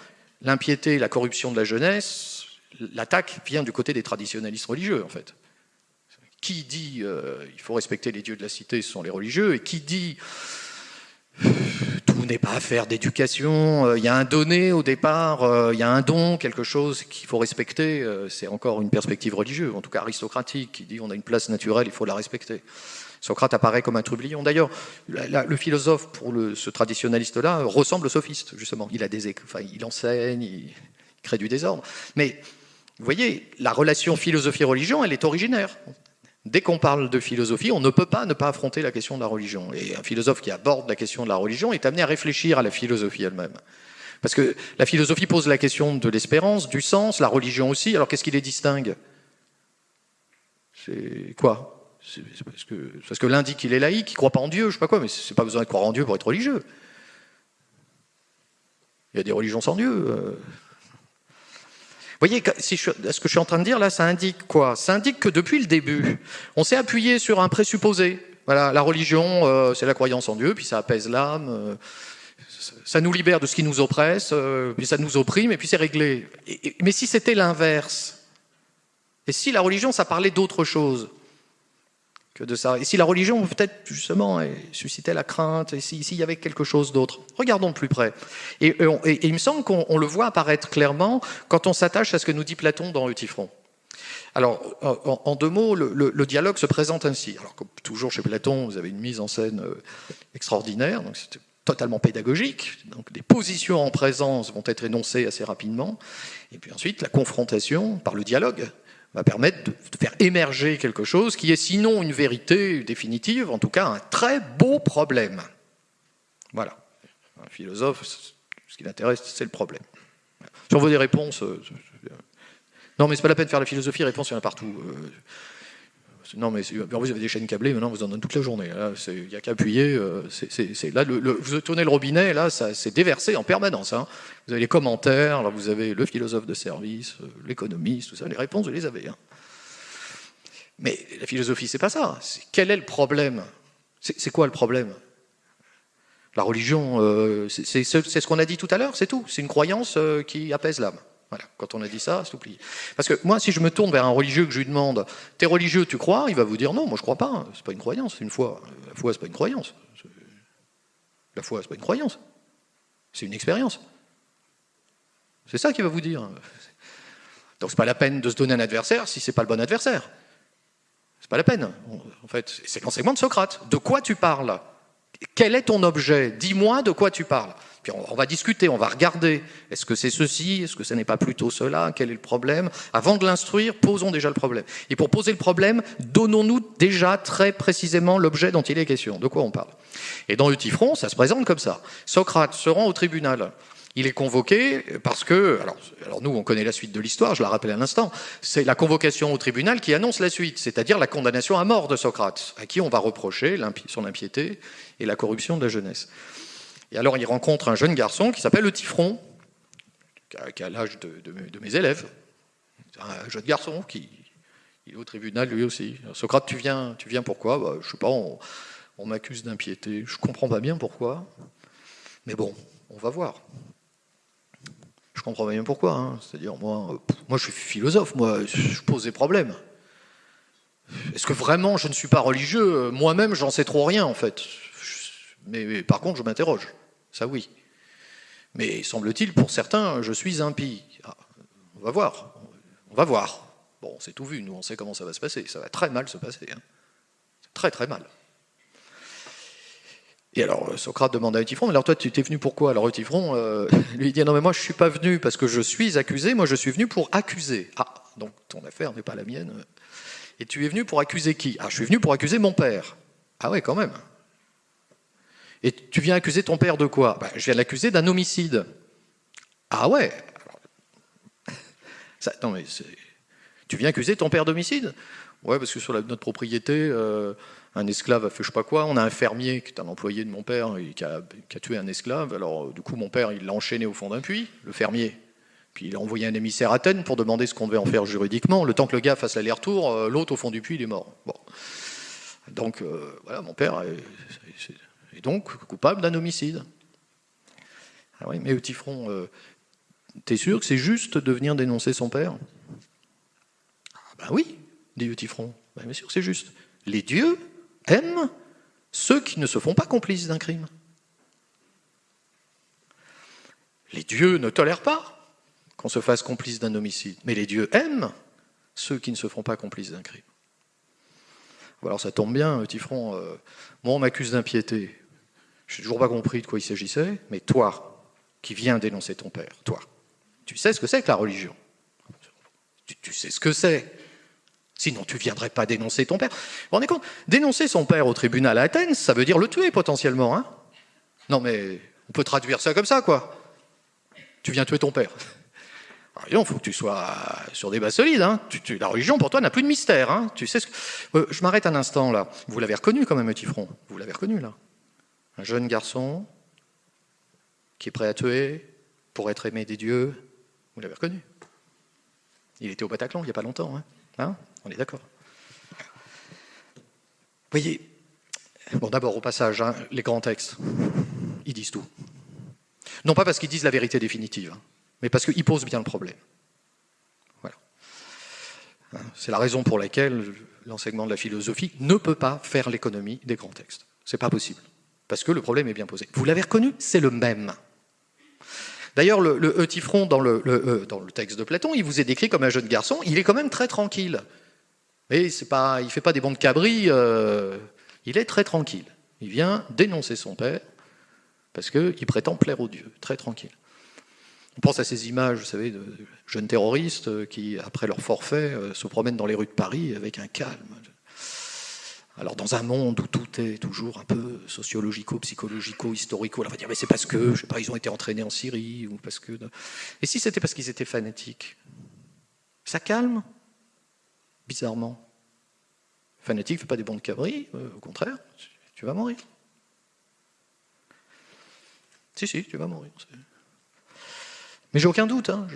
Speaker 1: l'impiété, la corruption de la jeunesse, l'attaque vient du côté des traditionnalistes religieux, en fait. Qui dit euh, il faut respecter les dieux de la cité, ce sont les religieux, et qui dit n'est pas affaire d'éducation, euh, il y a un donné au départ, euh, il y a un don, quelque chose qu'il faut respecter, euh, c'est encore une perspective religieuse, en tout cas aristocratique, qui dit on a une place naturelle, il faut la respecter. Socrate apparaît comme un trublion. D'ailleurs, le philosophe, pour ce traditionnaliste-là, ressemble au sophiste, justement. Il, a des, enfin, il enseigne, il crée du désordre. Mais, vous voyez, la relation philosophie-religion, elle est originaire. Dès qu'on parle de philosophie, on ne peut pas ne pas affronter la question de la religion. Et un philosophe qui aborde la question de la religion est amené à réfléchir à la philosophie elle-même. Parce que la philosophie pose la question de l'espérance, du sens, la religion aussi. Alors qu'est-ce qui les distingue? C'est quoi? Parce que, parce que l'un dit qu'il est laïque, qu'il ne croit pas en Dieu, je sais pas quoi, mais c'est pas besoin de croire en Dieu pour être religieux. Il y a des religions sans Dieu. Euh. Voyez, ce que je suis en train de dire là, ça indique quoi? Ça indique que depuis le début, on s'est appuyé sur un présupposé. Voilà, la religion, euh, c'est la croyance en Dieu, puis ça apaise l'âme, euh, ça nous libère de ce qui nous oppresse, puis ça nous opprime, et puis c'est réglé. mais si c'était l'inverse, et si la religion, ça parlait d'autre chose? De ça. Et si la religion, peut-être justement, suscitait la crainte, et s'il y avait quelque chose d'autre. Regardons de plus près. Et, il me semble qu'on le voit apparaître clairement quand on s'attache à ce que nous dit Platon dans Eutyphron. Alors, en, deux mots, le, dialogue se présente ainsi. Alors, comme toujours chez Platon, vous avez une mise en scène euh, extraordinaire, donc c'est totalement pédagogique. Donc, des positions en présence vont être énoncées assez rapidement. Et puis ensuite, la confrontation par le dialogue va permettre de faire émerger quelque chose qui est sinon une vérité définitive, en tout cas un très beau problème. Voilà. Un philosophe, ce qui l'intéresse, c'est le problème. Si on veut des réponses... Euh, non, mais c'est pas la peine de faire la philosophie, réponse, il y en a partout. Non, mais vous avez des chaînes câblées, maintenant vous en donnez toute la journée. Il n'y a qu'à appuyer. Euh, là, vous tournez le robinet, là, c'est déversé en permanence. Hein. Vous avez les commentaires, vous avez le philosophe de service, euh, l'économiste, tout ça. Les réponses, vous les avez. Hein. Mais la philosophie, c'est pas ça. Quel est le problème? C'est quoi le problème? La religion, euh, c'est ce qu'on a dit tout à l'heure, c'est tout. C'est une croyance qui apaise l'âme. Voilà, quand on a dit ça, c'est oublié. Parce que moi, si je me tourne vers un religieux que je lui demande « T'es religieux, tu crois ?» Il va vous dire « Non, moi je crois pas, c'est pas une croyance, c'est une foi. La foi, c'est pas une croyance. La foi, c'est pas une croyance. C'est une expérience. » C'est ça qu'il va vous dire. Donc c'est pas la peine de se donner un adversaire si c'est pas le bon adversaire. C'est pas la peine. En fait, c'est l'enseignement de Socrate. De quoi tu parles? Quel est ton objet? Dis-moi de quoi tu parles on, va discuter, on va regarder. Est-ce que c'est ceci? Est-ce que ce n'est pas plutôt cela? Quel est le problème? Avant de l'instruire, posons déjà le problème. Et pour poser le problème, donnons-nous déjà très précisément l'objet dont il est question. De quoi on parle? Et dans Eutyphron, ça se présente comme ça. Socrate se rend au tribunal. Il est convoqué parce que, alors, alors, nous on connaît la suite de l'histoire, je la rappelle à l'instant, c'est la convocation au tribunal qui annonce la suite, c'est-à-dire la condamnation à mort de Socrate, à qui on va reprocher son impiété et la corruption de la jeunesse. Et alors il rencontre un jeune garçon qui s'appelle le Tifron, qui a, l'âge de, mes élèves. Un jeune garçon qui il est au tribunal lui aussi. Socrate, tu viens, tu viens pourquoi? Bah, Je sais pas, on, m'accuse d'impiété. Je comprends pas bien pourquoi. Mais bon, on va voir. Je comprends pas bien pourquoi. Hein. C'est-à-dire, moi, moi, je suis philosophe, moi, je pose des problèmes. Est-ce que vraiment je ne suis pas religieux? Moi-même, j'en sais trop rien, en fait. Mais, par contre, je m'interroge. Ça, oui. Mais semble-t-il, pour certains, je suis impie. Ah, on va voir. On va voir. Bon, c'est tout vu. Nous, on sait comment ça va se passer. Ça va très mal se passer. Hein. Très, très mal. Et alors, Socrate demande à Eutyphron, alors toi, tu t'es venu pourquoi Alors Eutyphron euh, [laughs] lui dit, non mais moi, je suis pas venu parce que je suis accusé, moi, je suis venu pour accuser. Ah, donc ton affaire n'est pas la mienne. Et tu es venu pour accuser qui? Ah, je suis venu pour accuser mon père. Ah ouais, quand même. Et tu viens accuser ton père de quoi? Ben, Je viens l'accuser d'un homicide. Ah ouais Non mais tu viens accuser ton père d'homicide? Ouais, parce que sur notre propriété, euh, un esclave a fait je sais pas quoi. On a un fermier qui est un employé de mon père et qui, a, tué un esclave. Alors du coup, mon père, il l'a enchaîné au fond d'un puits, le fermier. Puis il a envoyé un émissaire à Athènes pour demander ce qu'on devait en faire juridiquement. Le temps que le gars fasse l'aller-retour, euh, l'autre au fond du puits, il est mort. Donc euh, voilà, mon père, et donc coupable d'un homicide. Ah oui, mais Eutyphron, euh, t'es sûr que c'est juste de venir dénoncer son père? Ah ben oui, dit Eutyphron, ben, bien sûr que c'est juste. Les dieux aiment ceux qui ne se font pas complices d'un crime. Les dieux ne tolèrent pas qu'on se fasse complice d'un homicide, mais les dieux aiment ceux qui ne se font pas complices d'un crime. Alors ça tombe bien, Eutyphron, euh, moi on m'accuse d'impiété, je n'ai toujours pas compris de quoi il s'agissait, mais toi, qui viens dénoncer ton père, toi, tu sais ce que c'est que la religion. Tu, sais ce que c'est. Sinon, tu ne viendrais pas dénoncer ton père. Vous vous rendez compte Dénoncer son père au tribunal à Athènes, ça veut dire le tuer potentiellement. Hein non, mais on peut traduire ça comme ça, quoi. Tu viens tuer ton père. il faut que tu sois sur des bases solides. Hein. la religion, pour toi, n'a plus de mystère. Hein. Tu sais ce euh, je m'arrête un instant là. Vous l'avez reconnu quand même, Tifron. Vous l'avez reconnu là. Un jeune garçon qui est prêt à tuer pour être aimé des dieux. Vous l'avez reconnu. Il était au Bataclan il n'y a pas longtemps. Hein. hein? On est d'accord. Voyez, bon d'abord au passage, hein, les grands textes, ils disent tout. Non pas parce qu'ils disent la vérité définitive, hein, mais parce qu'ils posent bien le problème. Voilà. C'est la raison pour laquelle l'enseignement de la philosophie ne peut pas faire l'économie des grands textes. C'est pas possible. Parce que le problème est bien posé. Vous l'avez reconnu, c'est le même. D'ailleurs, le, le Eutifron, dans le, le, dans le texte de Platon, il vous est décrit comme un jeune garçon, il est quand même très tranquille. Il ne fait pas des bons de cabri, euh, il est très tranquille. Il vient dénoncer son père parce qu'il prétend plaire aux dieux, très tranquille. On pense à ces images, vous savez, de jeunes terroristes qui, après leur forfait, euh, se promènent dans les rues de Paris avec un calme. Alors dans un monde où tout est toujours un peu sociologico, psychologico, historico, on va dire mais c'est parce que, je sais pas, ils ont été entraînés en Syrie ou parce que. Et si c'était parce qu'ils étaient fanatiques, ça calme? Bizarrement. Fanatique, ne fait pas des bons de cabri, euh, au contraire, tu vas mourir. Si, si, tu vas mourir. Mais j'ai aucun doute. Hein,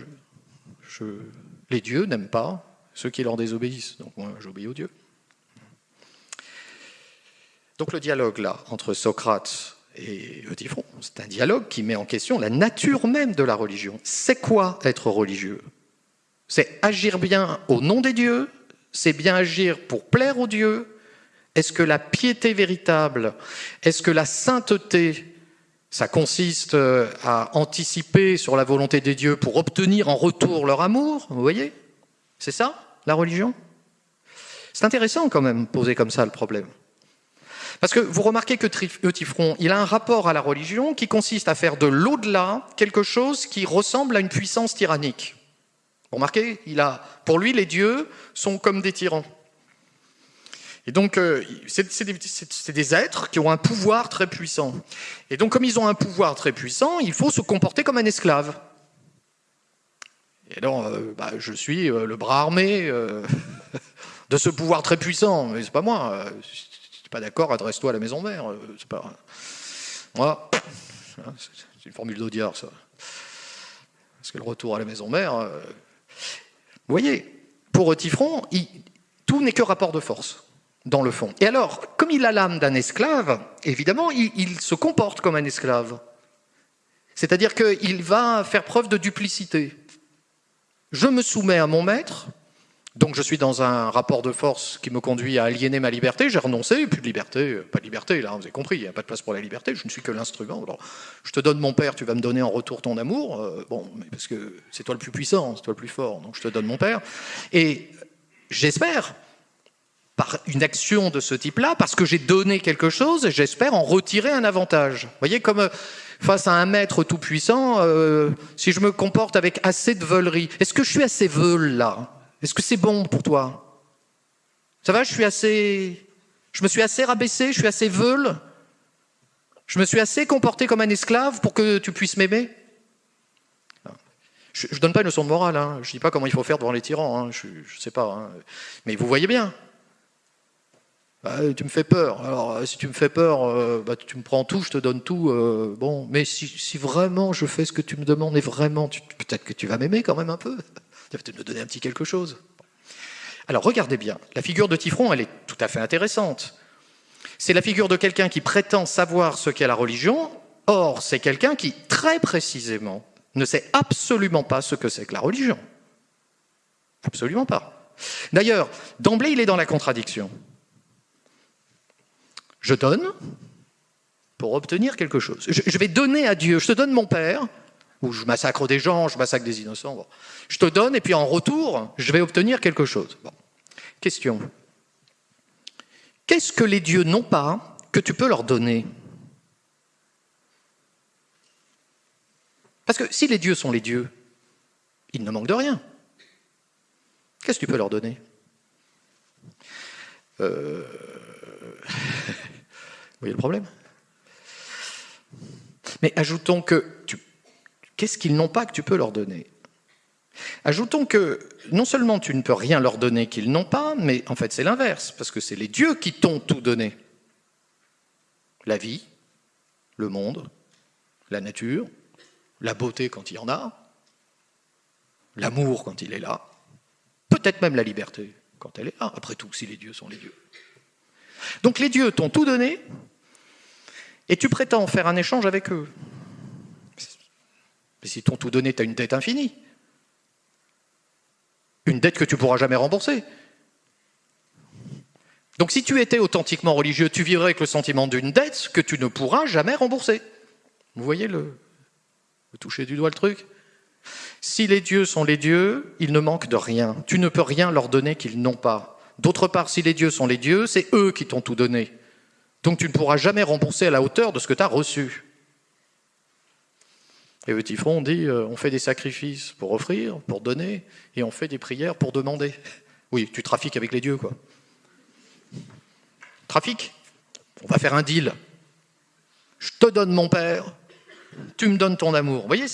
Speaker 1: les dieux n'aiment pas ceux qui leur désobéissent. Donc moi, j'obéis aux dieux. Donc le dialogue là entre Socrate et Eutyphron, c'est un dialogue qui met en question la nature même de la religion. C'est quoi être religieux? C'est agir bien au nom des dieux? C'est bien agir pour plaire aux dieux? Est-ce que la piété véritable, est-ce que la sainteté, ça consiste euh, à anticiper sur la volonté des dieux pour obtenir en retour leur amour? Vous voyez? C'est ça, la religion? C'est intéressant quand même, poser comme ça le problème. Parce que vous remarquez que Eutyphron, il a un rapport à la religion qui consiste à faire de l'au-delà quelque chose qui ressemble à une puissance tyrannique. Vous remarquez il a, Pour lui, les dieux sont comme des tyrans. Et donc, euh, c'est des, êtres qui ont un pouvoir très puissant. Et donc, comme ils ont un pouvoir très puissant, il faut se comporter comme un esclave. Et donc, euh, bah, je suis euh, le bras armé [laughs] de ce pouvoir très puissant. Mais c'est pas moi. Pas d'accord, adresse-toi à la maison mère. c'est pas... Moi, c'est une formule d'Audiard, ça. Parce que le retour à la maison mère, vous voyez, pour Tifron, tout n'est que rapport de force, dans le fond. Et alors, comme il a l'âme d'un esclave, évidemment, il, se comporte comme un esclave. C'est-à-dire qu'il va faire preuve de duplicité. Je me soumets à mon maître, donc je suis dans un rapport de force qui me conduit à aliéner ma liberté, j'ai renoncé, plus de liberté, pas de liberté, là, vous avez compris, il n'y a pas de place pour la liberté, je ne suis que l'instrument. je te donne mon père, tu vas me donner en retour ton amour, euh, bon, parce que c'est toi le plus puissant, c'est toi le plus fort, donc je te donne mon père. Et j'espère, par une action de ce type-là, parce que j'ai donné quelque chose, j'espère en retirer un avantage. Vous voyez, comme euh, face à un maître tout-puissant, euh, si je me comporte avec assez de veulerie, est-ce que je suis assez veule là? Est-ce que c'est bon pour toi? Ça va, je suis assez. Je me suis assez rabaissé, je suis assez veule. Je me suis assez comporté comme un esclave pour que tu puisses m'aimer Je ne donne pas une leçon de morale, hein. je ne dis pas comment il faut faire devant les tyrans, hein. je ne sais pas. Hein. Mais vous voyez bien. Bah, tu me fais peur. Alors, si tu me fais peur, euh, bah, tu me prends tout, je te donne tout. Euh, bon, mais si, vraiment je fais ce que tu me demandes, et vraiment, peut-être que tu vas m'aimer quand même un peu. Tu peut-être me donner un petit quelque chose. Alors regardez bien, la figure de Tifron, elle est tout à fait intéressante. C'est la figure de quelqu'un qui prétend savoir ce qu'est la religion, or c'est quelqu'un qui, très précisément, ne sait absolument pas ce que c'est que la religion. Absolument pas. D'ailleurs, d'emblée, il est dans la contradiction. Je donne pour obtenir quelque chose. Je vais donner à Dieu, je te donne mon Père, où je massacre des gens, je massacre des innocents. Je te donne et puis en retour, je vais obtenir quelque chose. Question. Qu'est-ce que les dieux n'ont pas que tu peux leur donner? Parce que si les dieux sont les dieux, ils ne manquent de rien. Qu'est-ce que tu peux leur donner? Euh... [laughs] Vous voyez le problème? Mais ajoutons que tu Qu'est-ce qu'ils n'ont pas que tu peux leur donner? Ajoutons que non seulement tu ne peux rien leur donner qu'ils n'ont pas, mais en fait c'est l'inverse, parce que c'est les dieux qui t'ont tout donné. La vie, le monde, la nature, la beauté quand il y en a, l'amour quand il est là, peut-être même la liberté quand elle est là, après tout, si les dieux sont les dieux. Donc les dieux t'ont tout donné, et tu prétends faire un échange avec eux. Mais si t'ont tout donné, tu as une dette infinie. Une dette que tu pourras jamais rembourser. Donc si tu étais authentiquement religieux, tu vivrais avec le sentiment d'une dette que tu ne pourras jamais rembourser. Vous voyez le, le toucher du doigt le truc? Si les dieux sont les dieux, ils ne manquent de rien. Tu ne peux rien leur donner qu'ils n'ont pas. D'autre part, si les dieux sont les dieux, c'est eux qui t'ont tout donné. Donc tu ne pourras jamais rembourser à la hauteur de ce que tu as reçu. Et Petit Front dit euh, on fait des sacrifices pour offrir, pour donner, et on fait des prières pour demander. [laughs] Oui, tu trafiques avec les dieux, quoi. Trafic On va faire un deal. Je te donne mon père, tu me donnes ton amour. Vous voyez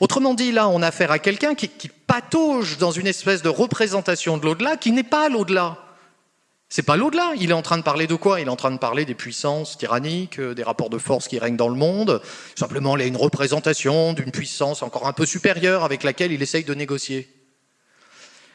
Speaker 1: Autrement dit, là, on a affaire à quelqu'un qui, qui patauge dans une espèce de représentation de l'au-delà qui n'est pas l'au-delà. C'est pas l'au-delà. Il est en train de parler de quoi? Il est en train de parler des puissances tyranniques, euh, des rapports de force qui règnent dans le monde. Simplement, il a une représentation d'une puissance encore un peu supérieure avec laquelle il essaye de négocier.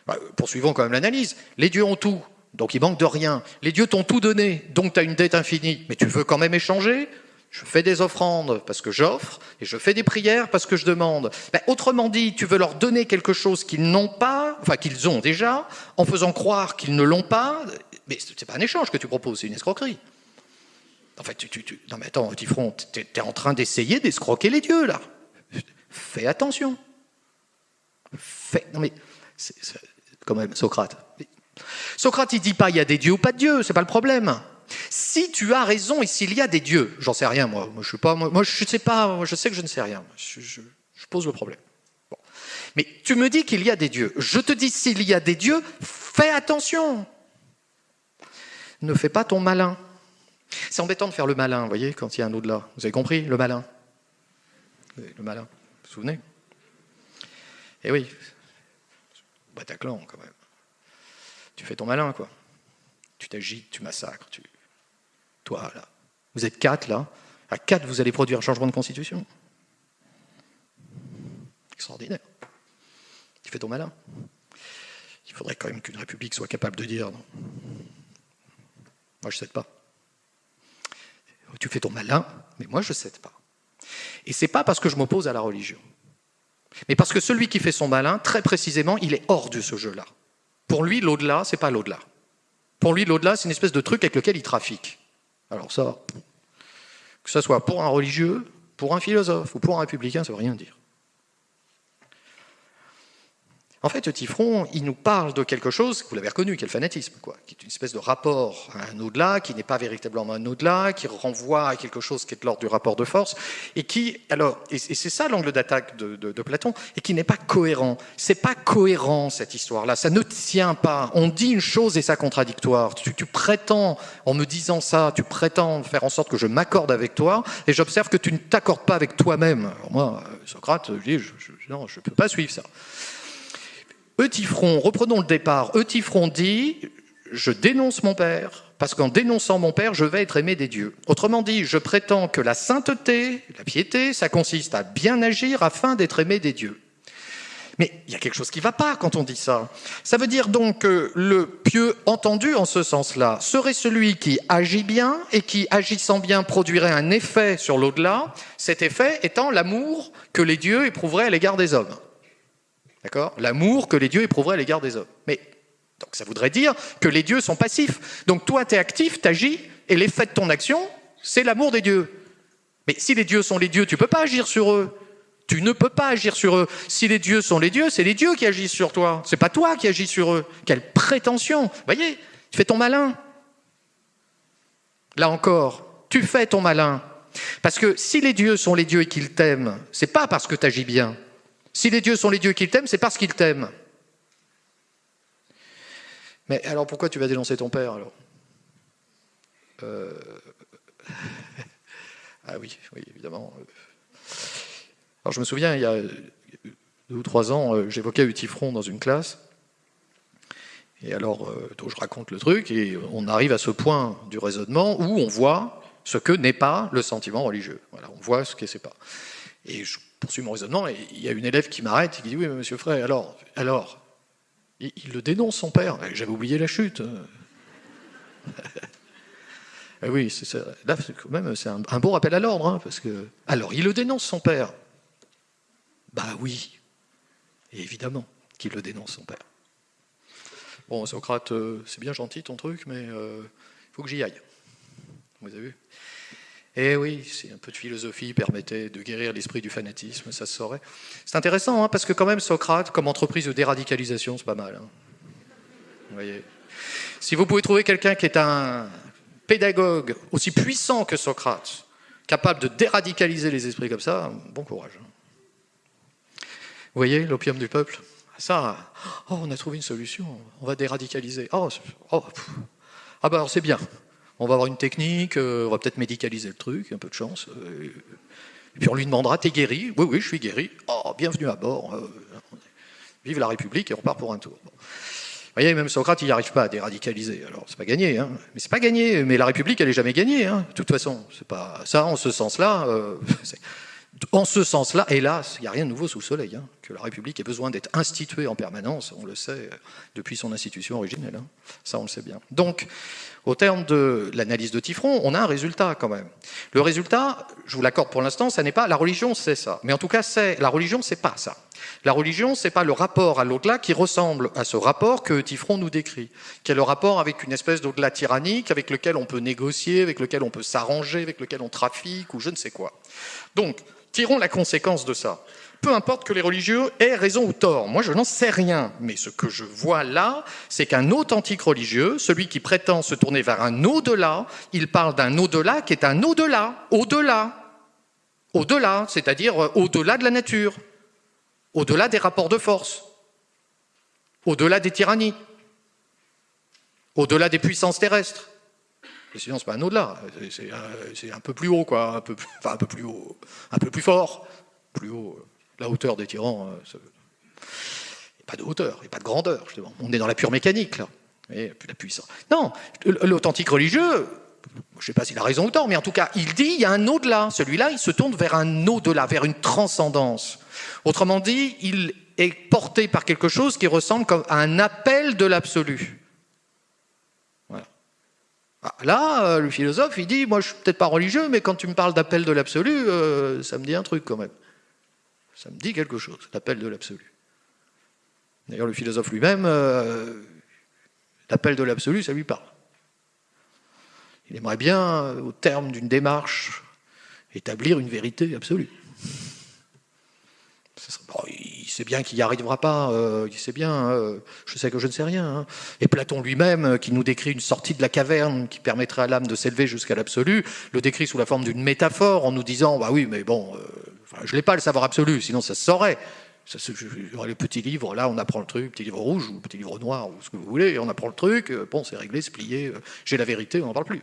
Speaker 1: Bah, poursuivons quand même l'analyse. Les dieux ont tout, donc il manque de rien. Les dieux t'ont tout donné, donc tu as une dette infinie. Mais tu veux quand même échanger? Je fais des offrandes parce que j'offre, et je fais des prières parce que je demande. Ben, autrement dit, tu veux leur donner quelque chose qu'ils n'ont pas, enfin qu'ils ont déjà, en faisant croire qu'ils ne l'ont pas, mais ce n'est pas un échange que tu proposes, c'est une escroquerie. En fait, tu, tu, non mais attends, Tifron, tu es, en train d'essayer d'escroquer les dieux, là. Fais attention. Fais, non mais, quand même, Socrate. Socrate, il dit pas il y a des dieux ou pas de dieux, c'est pas le problème. Si tu as raison et s'il y a des dieux, j'en sais rien moi, moi je pas, moi, sais pas, je sais que je ne sais rien, je, pose le problème. Mais tu me dis qu'il y a des dieux. Je te dis s'il y a des dieux, fais attention. Ne fais pas ton malin. C'est embêtant de faire le malin, vous voyez, quand il y a un au-delà. Vous avez compris, le malin Le malin, vous vous souvenez Eh oui, Bataclan quand même. Tu fais ton malin, quoi. Tu t'agites, tu massacres, tu... Toi, là. Vous êtes quatre, là. À quatre, vous allez produire un changement de constitution. Extraordinaire. Tu fais ton malin. Il faudrait quand même qu'une république soit capable de dire. Moi, je ne cède pas. Tu fais ton malin, mais moi, je ne cède pas. Et c'est pas parce que je m'oppose à la religion, mais parce que celui qui fait son malin, très précisément, il est hors de ce jeu-là. Pour lui, l'au-delà, c'est pas l'au-delà. Pour lui, l'au-delà, c'est une espèce de truc avec lequel il trafique. Alors ça, que ce soit pour un religieux, pour un philosophe ou pour un républicain, ça ne veut rien dire. En fait, Tifron, il nous parle de quelque chose, vous l'avez reconnu, qui est le fanatisme, quoi, qui est une espèce de rapport à un au-delà, qui n'est pas véritablement un au-delà, qui renvoie à quelque chose qui est de l'ordre du rapport de force, et qui, alors, et c'est ça l'angle d'attaque de, Platon, et qui n'est pas cohérent. C'est pas cohérent cette histoire-là, ça ne tient pas. On dit une chose et ça contradictoire. Tu, prétends, en me disant ça, tu prétends faire en sorte que je m'accorde avec toi, et j'observe que tu ne t'accordes pas avec toi-même. Moi, Socrate, je dis, non, je ne peux pas suivre ça. Eutyphron, reprenons le départ, Eutyphron dit Je dénonce mon père, parce qu'en dénonçant mon père, je vais être aimé des dieux. Autrement dit, je prétends que la sainteté, la piété, ça consiste à bien agir afin d'être aimé des dieux. Mais il y a quelque chose qui ne va pas quand on dit ça. Ça veut dire donc que le pieux entendu en ce sens-là serait celui qui agit bien et qui, agissant bien, produirait un effet sur l'au-delà, cet effet étant l'amour que les dieux éprouveraient à l'égard des hommes. D'accord? L'amour que les dieux éprouveraient à l'égard des hommes. Mais donc ça voudrait dire que les dieux sont passifs. Donc toi, tu es actif, tu agis, et l'effet de ton action, c'est l'amour des dieux. Mais si les dieux sont les dieux, tu ne peux pas agir sur eux. Tu ne peux pas agir sur eux. Si les dieux sont les dieux, c'est les dieux qui agissent sur toi. C'est pas toi qui agis sur eux. Quelle prétention voyez, tu fais ton malin. Là encore, tu fais ton malin. Parce que si les dieux sont les dieux et qu'ils t'aiment, c'est pas parce que tu agis bien, si les dieux sont les dieux qu'ils t'aiment, c'est parce qu'ils t'aiment. Mais alors pourquoi tu vas dénoncer ton père alors euh, [laughs] Ah oui, oui, évidemment. Alors je me souviens, il y a deux ou trois ans, euh, j'évoquais Utifron dans une classe. Et alors, euh, je raconte le truc, et on arrive à ce point du raisonnement où on voit ce que n'est pas le sentiment religieux. Voilà, on voit ce que c'est pas. Et je poursuis mon raisonnement, et il y a une élève qui m'arrête et qui dit Oui, mais monsieur Frey, alors, alors, il, le dénonce son père. J'avais oublié la chute. [laughs] Eh oui, c'est là, quand même, c'est un, bon rappel à l'ordre, hein, parce que. Alors, il le dénonce son père. Bah oui, évidemment qu'il le dénonce son père. Bon, Socrate, euh, c'est bien gentil ton truc, mais il euh, faut que j'y aille. Vous avez vu? Eh oui, c'est un peu de philosophie permettait de guérir l'esprit du fanatisme, ça se saurait. C'est intéressant, hein, parce que quand même, Socrate, comme entreprise de déradicalisation, c'est pas mal. Hein. Vous voyez Si vous pouvez trouver quelqu'un qui est un pédagogue aussi puissant que Socrate, capable de déradicaliser les esprits comme ça, bon courage. Vous voyez, l'opium du peuple? Ça, oh, on a trouvé une solution, on va déradicaliser. Oh, oh ah bah alors c'est bien, on va avoir une technique, euh, on va peut-être médicaliser le truc, un peu de chance. Euh, et puis on lui demandera, t'es guéri? Oui, oui, je suis guéri. Oh, bienvenue à bord. Euh, vive la République et on repart pour un tour. Vous voyez, même Socrate, il n'y arrive pas à déradicaliser. Alors, c'est pas gagné, hein. Mais c'est pas gagné. Mais la République, elle n'est jamais gagnée, hein. De toute façon, c'est pas ça. En ce sens-là, [laughs] En ce sens-là, hélas, il n'y a rien de nouveau sous le soleil, hein, que la République ait besoin d'être instituée en permanence, on le sait depuis son institution originelle, hein. ça on le sait bien. Donc, au terme de l'analyse de Tifron, on a un résultat quand même. Le résultat, je vous l'accorde pour l'instant, ça n'est pas la religion, c'est ça. Mais en tout cas, c'est la religion, c'est pas ça. La religion, c'est pas le rapport à l'au-delà qui ressemble à ce rapport que Tifron nous décrit, qui est le rapport avec une espèce d'au-delà tyrannique, avec lequel on peut négocier, avec lequel on peut s'arranger, avec lequel on trafique ou je ne sais quoi. Donc, tirons la conséquence de ça. Peu importe que les religieux aient raison ou tort, moi je n'en sais rien, mais ce que je vois là, c'est qu'un authentique religieux, celui qui prétend se tourner vers un au-delà, il parle d'un au-delà qui est un au-delà, au-delà, au-delà, c'est-à-dire euh, au-delà de la nature, au-delà des rapports de force, au-delà des tyrannies, au-delà des puissances terrestres. Sinon, c'est pas un au-delà, c'est un peu plus haut, quoi, un peu, enfin un peu plus haut, un peu plus fort, plus haut, la hauteur des tyrans. Euh, il n'y a pas de hauteur, il n'y a pas de grandeur, justement. On est dans la pure mécanique, là. Et la puissance. Non, l'authentique religieux, je ne sais pas s'il a raison ou tort, mais en tout cas, il dit il y a un au-delà. Celui-là, il se tourne vers un au-delà, vers une transcendance. Autrement dit, il est porté par quelque chose qui ressemble à un appel de l'absolu. Ah, là, euh, le philosophe, il dit, moi je suis peut-être pas religieux, mais quand tu me parles d'appel de l'absolu, euh, ça me dit un truc quand même. Ça me dit quelque chose, l'appel de l'absolu. D'ailleurs, le philosophe lui-même, euh, l'appel de l'absolu, ça lui parle. Il aimerait bien, au terme d'une démarche, établir une vérité absolue il bien qu'il n'y arrivera pas, euh, il sait bien, euh, je sais que je ne sais rien. Hein. Et Platon lui-même, euh, qui nous décrit une sortie de la caverne qui permettrait à l'âme de s'élever jusqu'à l'absolu, le décrit sous la forme d'une métaphore en nous disant, bah oui, mais bon, je n'ai pas le savoir absolu, sinon ça se saurait. Ça, le petit livre, là on apprend le truc, petit livre rouge ou petit livre noir ou ce que vous voulez, on apprend le truc, bon c'est réglé, c'est plié, j'ai la vérité, on n'en parle plus.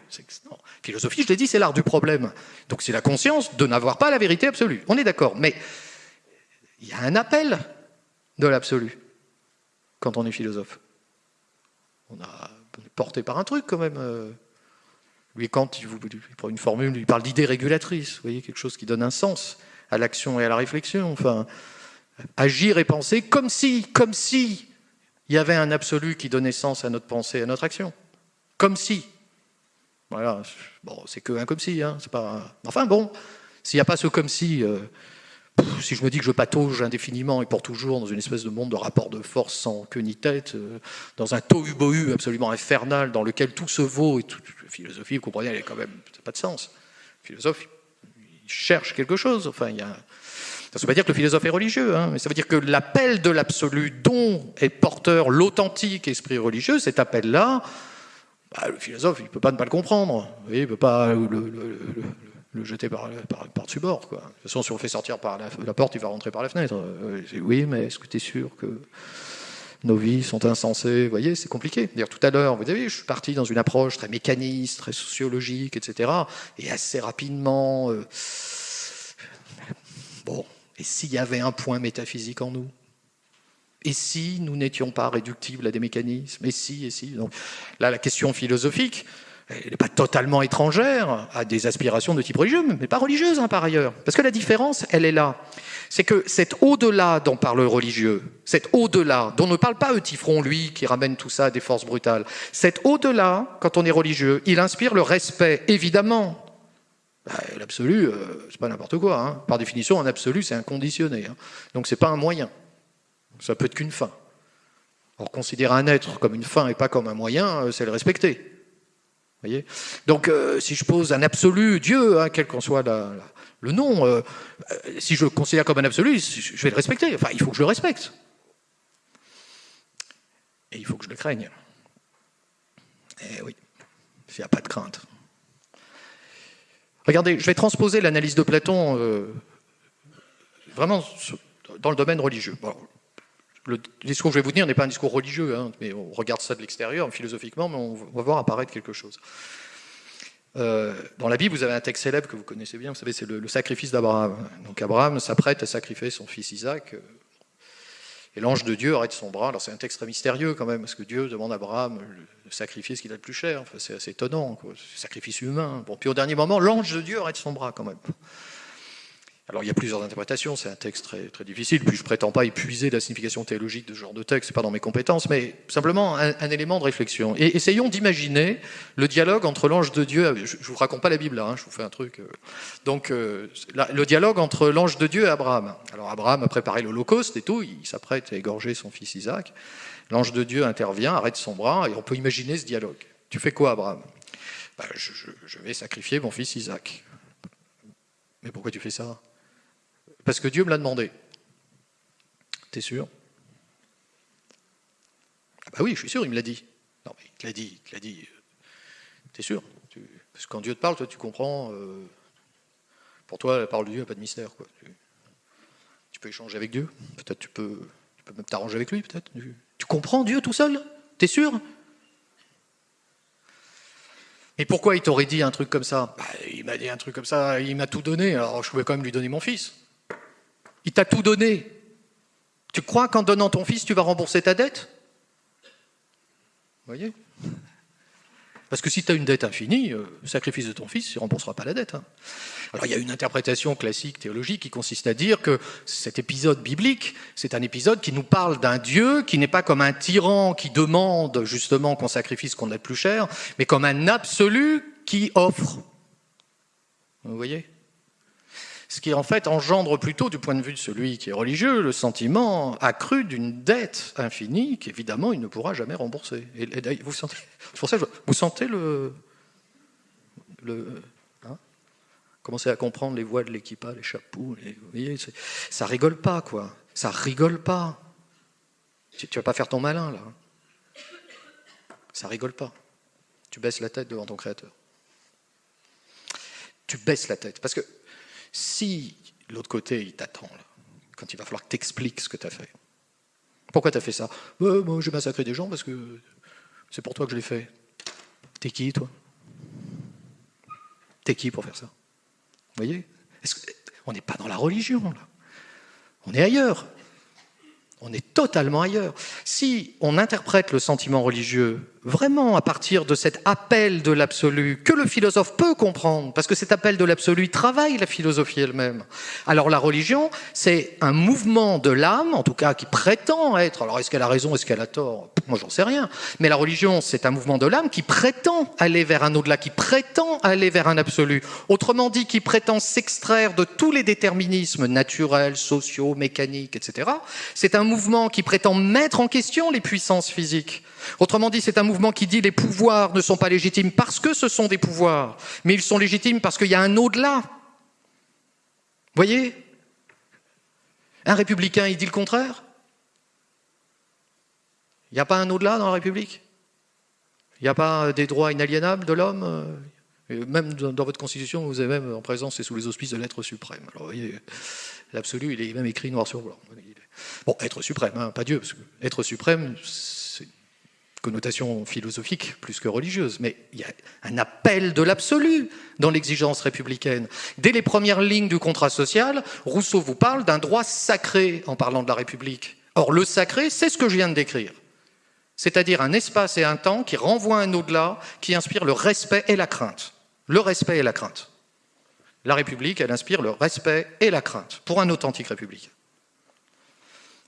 Speaker 1: Philosophie, je l'ai dit, c'est l'art du problème. Donc c'est la conscience de n'avoir pas la vérité absolue. On est d'accord, mais il y a un appel de l'absolu quand on est philosophe. On, est porté par un truc quand même. Euh. Lui, quand il, prend une formule, il parle d'idée régulatrice, vous voyez, quelque chose qui donne un sens à l'action et à la réflexion. Enfin, agir et penser comme si, comme si il y avait un absolu qui donnait sens à notre pensée, à notre action. Comme si. Voilà. Bon, c'est que un comme si, hein. C'est pas. Enfin bon, s'il n'y a pas ce comme si. Euh, si je me dis que je patauge indéfiniment et pour toujours dans une espèce de monde de rapport de force sans queue ni tête, euh, dans un tohu-bohu absolument infernal dans lequel tout se vaut et toute philosophie, vous comprenez, elle n'a quand même pas de sens. Le philosophe, il cherche quelque chose. Enfin, il. Ça ne veut pas dire que le philosophe est religieux, hein, mais ça veut dire que l'appel de l'absolu dont est porteur l'authentique esprit religieux, cet appel-là, bah, le philosophe, il ne peut pas ne pas le comprendre. il ne peut pas jeter par, par, par-dessus bord. Quoi. De toute façon, si on le fait sortir par la, porte, il va rentrer par la fenêtre. Euh, oui, mais est-ce que tu es sûr que nos vies sont insensées? Vous voyez, c'est compliqué. D'ailleurs, tout à l'heure, vous avez vu, je suis parti dans une approche très mécaniste, très sociologique, etc. Et assez rapidement... Euh, bon, et s'il y avait un point métaphysique en nous? Et si nous n'étions pas réductibles à des mécanismes? Et si, et si? Donc là, la question philosophique, elle n'est pas totalement étrangère à des aspirations de type religieux, mais pas religieuse hein, par ailleurs. Parce que la différence, elle est là. C'est que cet au-delà dont parle le religieux, cet au-delà, dont ne parle pas Eutifron, lui, qui ramène tout ça à des forces brutales, cet au-delà, quand on est religieux, il inspire le respect, évidemment. Bah, l'absolu, euh, c'est pas n'importe quoi. Hein. Par définition, un absolu, c'est inconditionné. Hein. Donc c'est pas un moyen. Ça peut être qu'une fin. Or, considérer un être comme une fin et pas comme un moyen, euh, c'est le respecter. Donc, euh, si je pose un absolu, Dieu, hein, quel qu'en soit le nom, euh, si je le considère comme un absolu, je vais le respecter. Enfin, il faut que je le respecte. Et il faut que je le craigne. Eh oui, il n'y a pas de crainte. Regardez, je vais transposer l'analyse de Platon vraiment dans le domaine religieux le discours que je vais vous tenir n'est pas un discours religieux, hein, mais on regarde ça de l'extérieur, philosophiquement, mais on va voir apparaître quelque chose. Euh, dans la Bible, vous avez un texte célèbre que vous connaissez bien, vous savez, c'est le, sacrifice d'Abraham. Donc Abraham s'apprête à sacrifier son fils Isaac, euh, et l'ange de Dieu arrête son bras. Alors c'est un texte très mystérieux quand même, parce que Dieu demande à Abraham de sacrifier ce qu'il a de plus cher. c'est assez étonnant, sacrifice humain. Bon, puis au dernier moment, l'ange de Dieu arrête son bras quand même. Alors il y a plusieurs interprétations, c'est un texte très, très difficile, puis je prétends pas épuiser la signification théologique de ce genre de texte, ce n'est pas dans mes compétences, mais simplement un, élément de réflexion. Et essayons d'imaginer le dialogue entre l'ange de Dieu, je ne vous raconte pas la Bible là, hein, je vous fais un truc. Euh. donc euh, le dialogue entre l'ange de Dieu et Abraham. Alors Abraham a préparé l'Holocauste et tout, il s'apprête à égorger son fils Isaac. L'ange de Dieu intervient, arrête son bras, et on peut imaginer ce dialogue. Tu fais quoi Abraham? Ben, je vais sacrifier mon fils Isaac. Mais pourquoi tu fais ça? Parce que Dieu me l'a demandé. T'es sûr? Ah bah oui, je suis sûr, il me l'a dit. Non, mais il te l'a dit, il te l'a dit. T'es sûr? Parce que quand Dieu te parle, toi, tu comprends. Euh, pour toi, la parole de Dieu n'a pas de mystère. Tu, peux échanger avec Dieu. Peut-être tu peux, tu peux même t'arranger avec lui, peut-être. Tu, comprends Dieu tout seul? T'es sûr? Et pourquoi il t'aurait dit un truc comme ça? Bah, Il m'a dit un truc comme ça, il m'a tout donné, alors je pouvais quand même lui donner mon fils. Il t'a tout donné. Tu crois qu'en donnant ton fils, tu vas rembourser ta dette? Vous voyez? Parce que si tu as une dette infinie, euh, le sacrifice de ton fils, il ne remboursera pas la dette. Hein. Alors il y a une interprétation classique théologique qui consiste à dire que cet épisode biblique, c'est un épisode qui nous parle d'un Dieu qui n'est pas comme un tyran qui demande justement qu'on sacrifie qu'on a de plus cher, mais comme un absolu qui offre. Vous voyez? Ce qui en fait engendre plutôt, du point de vue de celui qui est religieux, le sentiment accru d'une dette infinie qu'évidemment il ne pourra jamais rembourser. Et, vous sentez, pour ça, vous sentez le, le hein commencez à comprendre les voix de l'équipage, les chapeaux, vous voyez, ça rigole pas quoi, ça rigole pas. Tu, tu vas pas faire ton malin là, ça rigole pas. Tu baisses la tête devant ton créateur. Tu baisses la tête parce que si l'autre côté, il t'attend, quand il va falloir que tu expliques ce que tu as fait. Pourquoi tu as fait ça? Moi, j'ai massacré des gens parce que c'est pour toi que je l'ai fait. T'es qui, toi? T'es qui pour faire ça? Vous voyez? On n'est pas dans la religion, là. On est ailleurs. On est totalement ailleurs. Si on interprète le sentiment religieux vraiment à partir de cet appel de l'absolu que le philosophe peut comprendre, parce que cet appel de l'absolu travaille la philosophie elle-même. Alors la religion, c'est un mouvement de l'âme, en tout cas qui prétend être, alors est-ce qu'elle a raison, est-ce qu'elle a tort? Moi j'en sais rien, mais la religion c'est un mouvement de l'âme qui prétend aller vers un au-delà, qui prétend aller vers un absolu. Autrement dit, qui prétend s'extraire de tous les déterminismes naturels, sociaux, mécaniques, etc. C'est un mouvement qui prétend mettre en question les puissances physiques. Autrement dit, c'est un mouvement qui dit les pouvoirs ne sont pas légitimes parce que ce sont des pouvoirs, mais ils sont légitimes parce qu'il y a un au-delà. Voyez? Un républicain, il dit le contraire? Il n'y a pas un au-delà dans la République? Il n'y a pas des droits inaliénables de l'homme même dans votre constitution, vous avez même en présence et sous les auspices de l'être suprême. Alors, vous voyez, l'absolu, il est même écrit noir sur blanc. Bon, être suprême, hein, pas Dieu, parce que être suprême, connotation philosophique plus que religieuse, mais il y a un appel de l'absolu dans l'exigence républicaine. Dès les premières lignes du contrat social, Rousseau vous parle d'un droit sacré en parlant de la République. Or, le sacré, c'est ce que je viens de décrire. C'est-à-dire un espace et un temps qui renvoient un au-delà, qui inspire le respect et la crainte. Le respect et la crainte. La République, elle inspire le respect et la crainte pour un authentique républicain.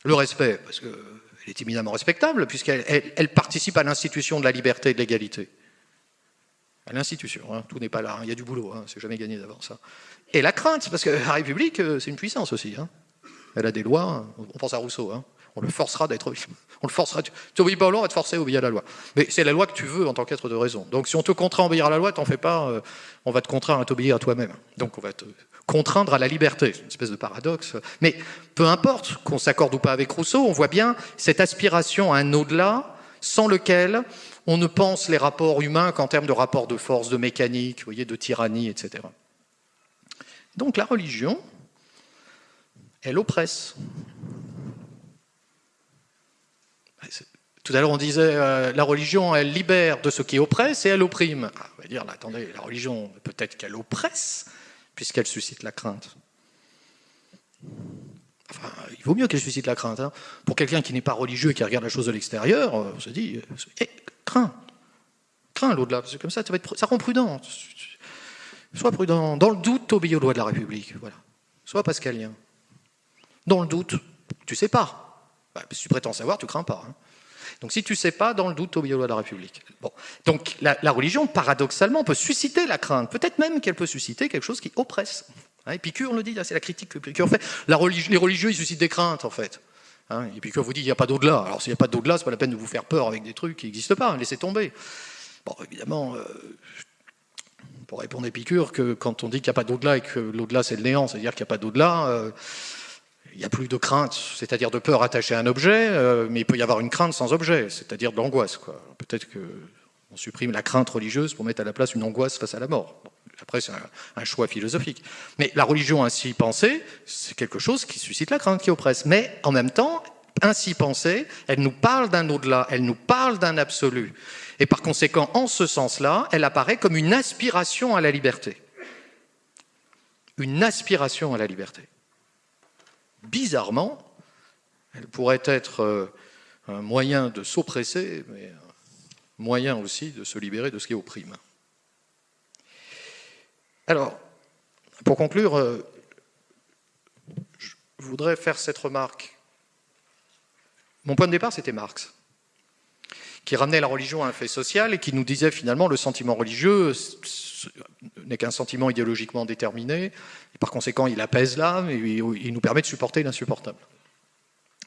Speaker 1: Le respect, parce est éminemment respectable, puisqu'elle participe à l'institution de la liberté et de l'égalité. À l'institution, hein, tout n'est pas là, hein, il y a du boulot, hein, c'est jamais gagné d'avance. Et la crainte, parce que la République, euh, c'est une puissance aussi. Elle a des lois, on pense à Rousseau, on le forcera d'être. [laughs] On le forcera. Tu n'obéis pas à on va te forcer à obéir à la loi. Mais c'est la loi que tu veux en tant qu'être de raison. Donc si on te contraint à obéir à la loi, t'en fais pas, euh, on va te contraindre à t'obéir à toi-même. Donc on va te contraindre à la liberté. C'est une espèce de paradoxe. Mais peu importe qu'on s'accorde ou pas avec Rousseau, on voit bien cette aspiration à un au-delà sans lequel on ne pense les rapports humains qu'en termes de rapports de force, de mécanique, voyez, de tyrannie, etc. Donc la religion, elle oppresse. Tout à l'heure, on disait euh, la religion, elle libère de ce qui oppresse et elle opprime. Ah, on va dire, attendez, la religion, peut-être qu'elle oppresse, puisqu'elle suscite la crainte. Enfin, il vaut mieux qu'elle suscite la crainte. Hein. Pour quelqu'un qui n'est pas religieux et qui regarde la chose de l'extérieur, euh, on se dit, eh, crains, crains l'au-delà, parce comme ça, ça, va être, ça rend prudent. Sois prudent. Dans le doute, obéis aux lois de la République. Voilà. Sois pascalien. Dans le doute, tu sais pas. Bah, si tu prétends savoir, tu crains pas. Hein. Donc si tu ne sais pas, dans le doute, aux lois de la République. Donc la, religion, paradoxalement, peut susciter la crainte. Peut-être même qu'elle peut susciter quelque chose qui oppresse. Hein, Épicure le dit, c'est la critique que Épicure fait. Les religieux, ils suscitent des craintes, en fait. Hein, Épicure vous dit, il n'y a pas d'au-delà. Alors s'il n'y a pas d'au-delà, ce n'est pas la peine de vous faire peur avec des trucs qui n'existent pas. Laissez tomber. Bon, évidemment, euh, pour répondre à Épicure, que quand on dit qu'il n'y a pas d'au-delà et que l'au-delà c'est le néant, c'est-à-dire qu'il n'y a pas d'au-delà, euh, il n'y a plus de crainte, c'est-à-dire de peur attachée à un objet, euh, mais il peut y avoir une crainte sans objet, c'est-à-dire de l'angoisse. Peut-être qu'on supprime la crainte religieuse pour mettre à la place une angoisse face à la mort. après, c'est un, choix philosophique. Mais la religion ainsi pensée, c'est quelque chose qui suscite la crainte, qui oppresse. Mais en même temps, ainsi pensée, elle nous parle d'un au-delà, elle nous parle d'un absolu. Et par conséquent, en ce sens-là, elle apparaît comme une aspiration à la liberté. Une aspiration à la liberté bizarrement, elle pourrait être euh, un moyen de s'oppresser, mais un moyen aussi de se libérer de ce qui opprime. Alors, pour conclure, euh, je voudrais faire cette remarque. Mon point de départ, c'était Marx, qui ramenait la religion à un fait social et qui nous disait finalement le sentiment religieux n'est qu'un sentiment idéologiquement déterminé, et par conséquent il apaise l'âme et il nous permet de supporter l'insupportable.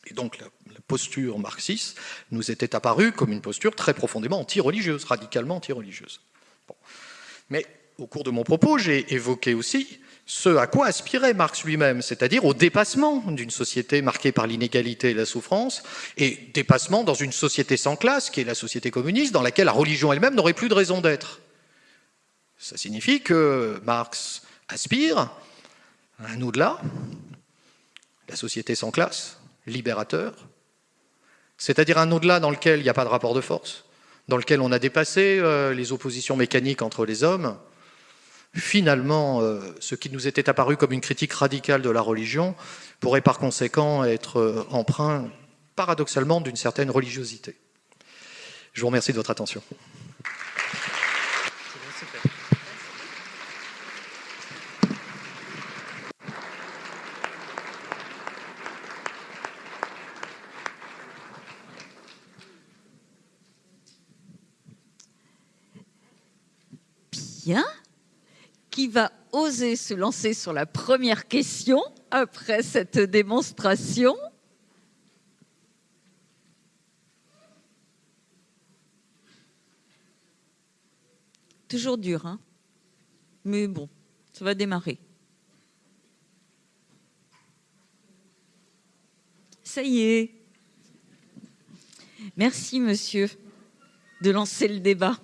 Speaker 1: Et donc la, posture marxiste nous était apparue comme une posture très profondément anti-religieuse, radicalement anti-religieuse. Mais au cours de mon propos, j'ai évoqué aussi ce à quoi aspirait Marx lui-même, c'est-à-dire au dépassement d'une société marquée par l'inégalité et la souffrance, et dépassement dans une société sans classe, qui est la société communiste, dans laquelle la religion elle-même n'aurait plus de raison d'être. Ça signifie que Marx aspire à un au-delà, la société sans classe, libérateur, c'est-à-dire un au-delà dans lequel il n'y a pas de rapport de force, dans lequel on a dépassé euh, les oppositions mécaniques entre les hommes. Finalement, euh, ce qui nous était apparu comme une critique radicale de la religion pourrait par conséquent être euh, empreint paradoxalement d'une certaine religiosité. Je vous remercie de votre attention.
Speaker 2: Qui va oser se lancer sur la première question après cette démonstration Toujours dur, hein Mais bon, ça va démarrer. Ça y est. Merci, monsieur, de lancer le débat.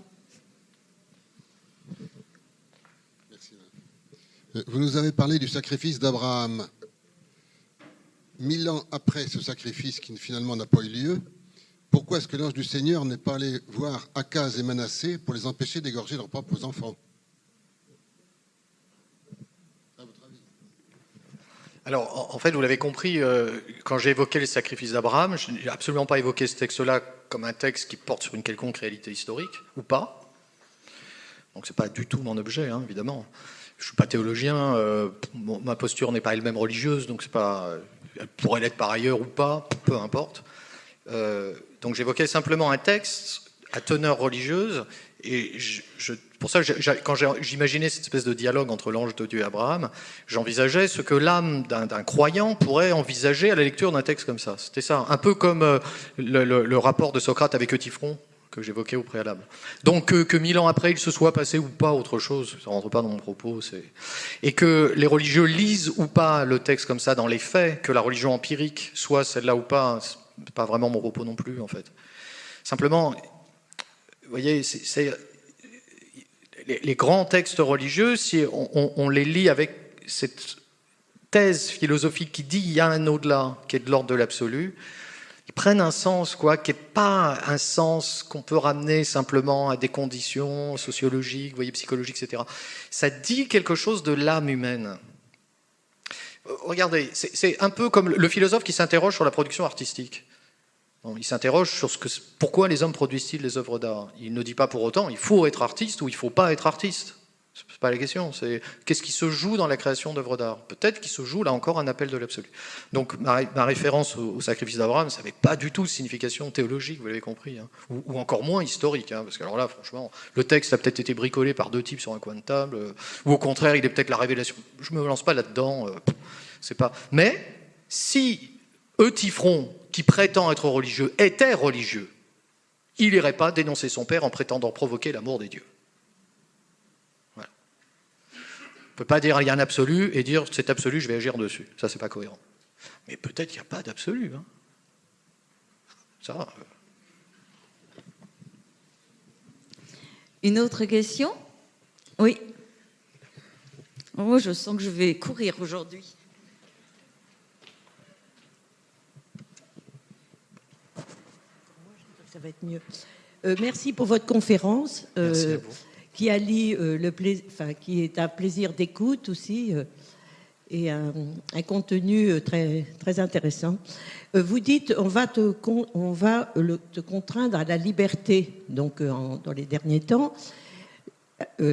Speaker 3: Vous nous avez parlé du sacrifice d'Abraham. Mille ans après ce sacrifice qui finalement n'a pas eu lieu, pourquoi est-ce que l'ange du Seigneur n'est pas allé voir Akaz et Manassé pour les empêcher d'égorger leurs propres enfants?
Speaker 1: Alors, en fait, vous l'avez compris, euh, quand j'ai évoqué les sacrifices d'Abraham, je n'ai absolument pas évoqué ce texte-là comme un texte qui porte sur une quelconque réalité historique, ou pas. Donc, ce n'est pas du tout mon objet, hein, évidemment. Je ne suis pas théologien, euh, ma posture n'est pas elle-même religieuse, donc c'est pas, elle pourrait l'être par ailleurs ou pas, peu importe. Euh, donc, j'évoquais simplement un texte à teneur religieuse, et pour ça, quand j'imaginais cette espèce de dialogue entre l'ange de Dieu et Abraham, j'envisageais ce que l'âme d'un croyant pourrait envisager à la lecture d'un texte comme ça. C'était ça, un peu comme euh, le, rapport de Socrate avec Eutyphron j'évoquais au préalable. Donc que, mille ans après il se soit passé ou pas autre chose, ça rentre pas dans mon propos, et que les religieux lisent ou pas le texte comme ça dans les faits, que la religion empirique soit celle-là ou pas, c'est pas vraiment mon propos non plus en fait. Simplement, vous voyez, les, grands textes religieux, si on, les lit avec cette thèse philosophique qui dit il y a un au-delà qui est de l'ordre de l'absolu, ils prennent un sens quoi, qui n'est pas un sens qu'on peut ramener simplement à des conditions sociologiques, voyez, psychologiques, etc. Ça dit quelque chose de l'âme humaine. Regardez, c'est un peu comme le philosophe qui s'interroge sur la production artistique il s'interroge sur ce que, pourquoi les hommes produisent-ils des œuvres d'art? Il ne dit pas pour autant il faut être artiste ou il ne faut pas être artiste. Ce n'est pas la question. C'est qu'est-ce qui se joue dans la création d'œuvres d'art? Peut-être qu'il se joue là encore un appel de l'absolu. Donc ma, référence au, sacrifice d'Abraham, ça n'avait pas du tout de signification théologique, vous l'avez compris, hein. ou, encore moins historique. Hein, parce que alors là, franchement, le texte a peut-être été bricolé par deux types sur un coin de table, euh, ou au contraire, il est peut-être la révélation. Je ne me lance pas là-dedans. Euh, c'est pas. Mais si Eutyphron qui prétend être religieux était religieux, il n'irait pas dénoncer son père en prétendant provoquer l'amour des dieux. On ne peut pas dire il y a un absolu et dire c'est absolu, je vais agir dessus. Ça, c'est pas cohérent. Mais peut-être qu'il n'y a pas d'absolu. Hein. Ça. Euh.
Speaker 2: Une autre question? Oui. Moi, je sens que je vais courir aujourd'hui.
Speaker 4: ça va être mieux. Euh, merci pour votre conférence.
Speaker 1: Euh,
Speaker 4: qui allie euh, le enfin, qui est un plaisir d'écoute aussi et un, contenu très, très intéressant. vous dites on va, te, on va te contraindre à la liberté, donc dans les derniers temps.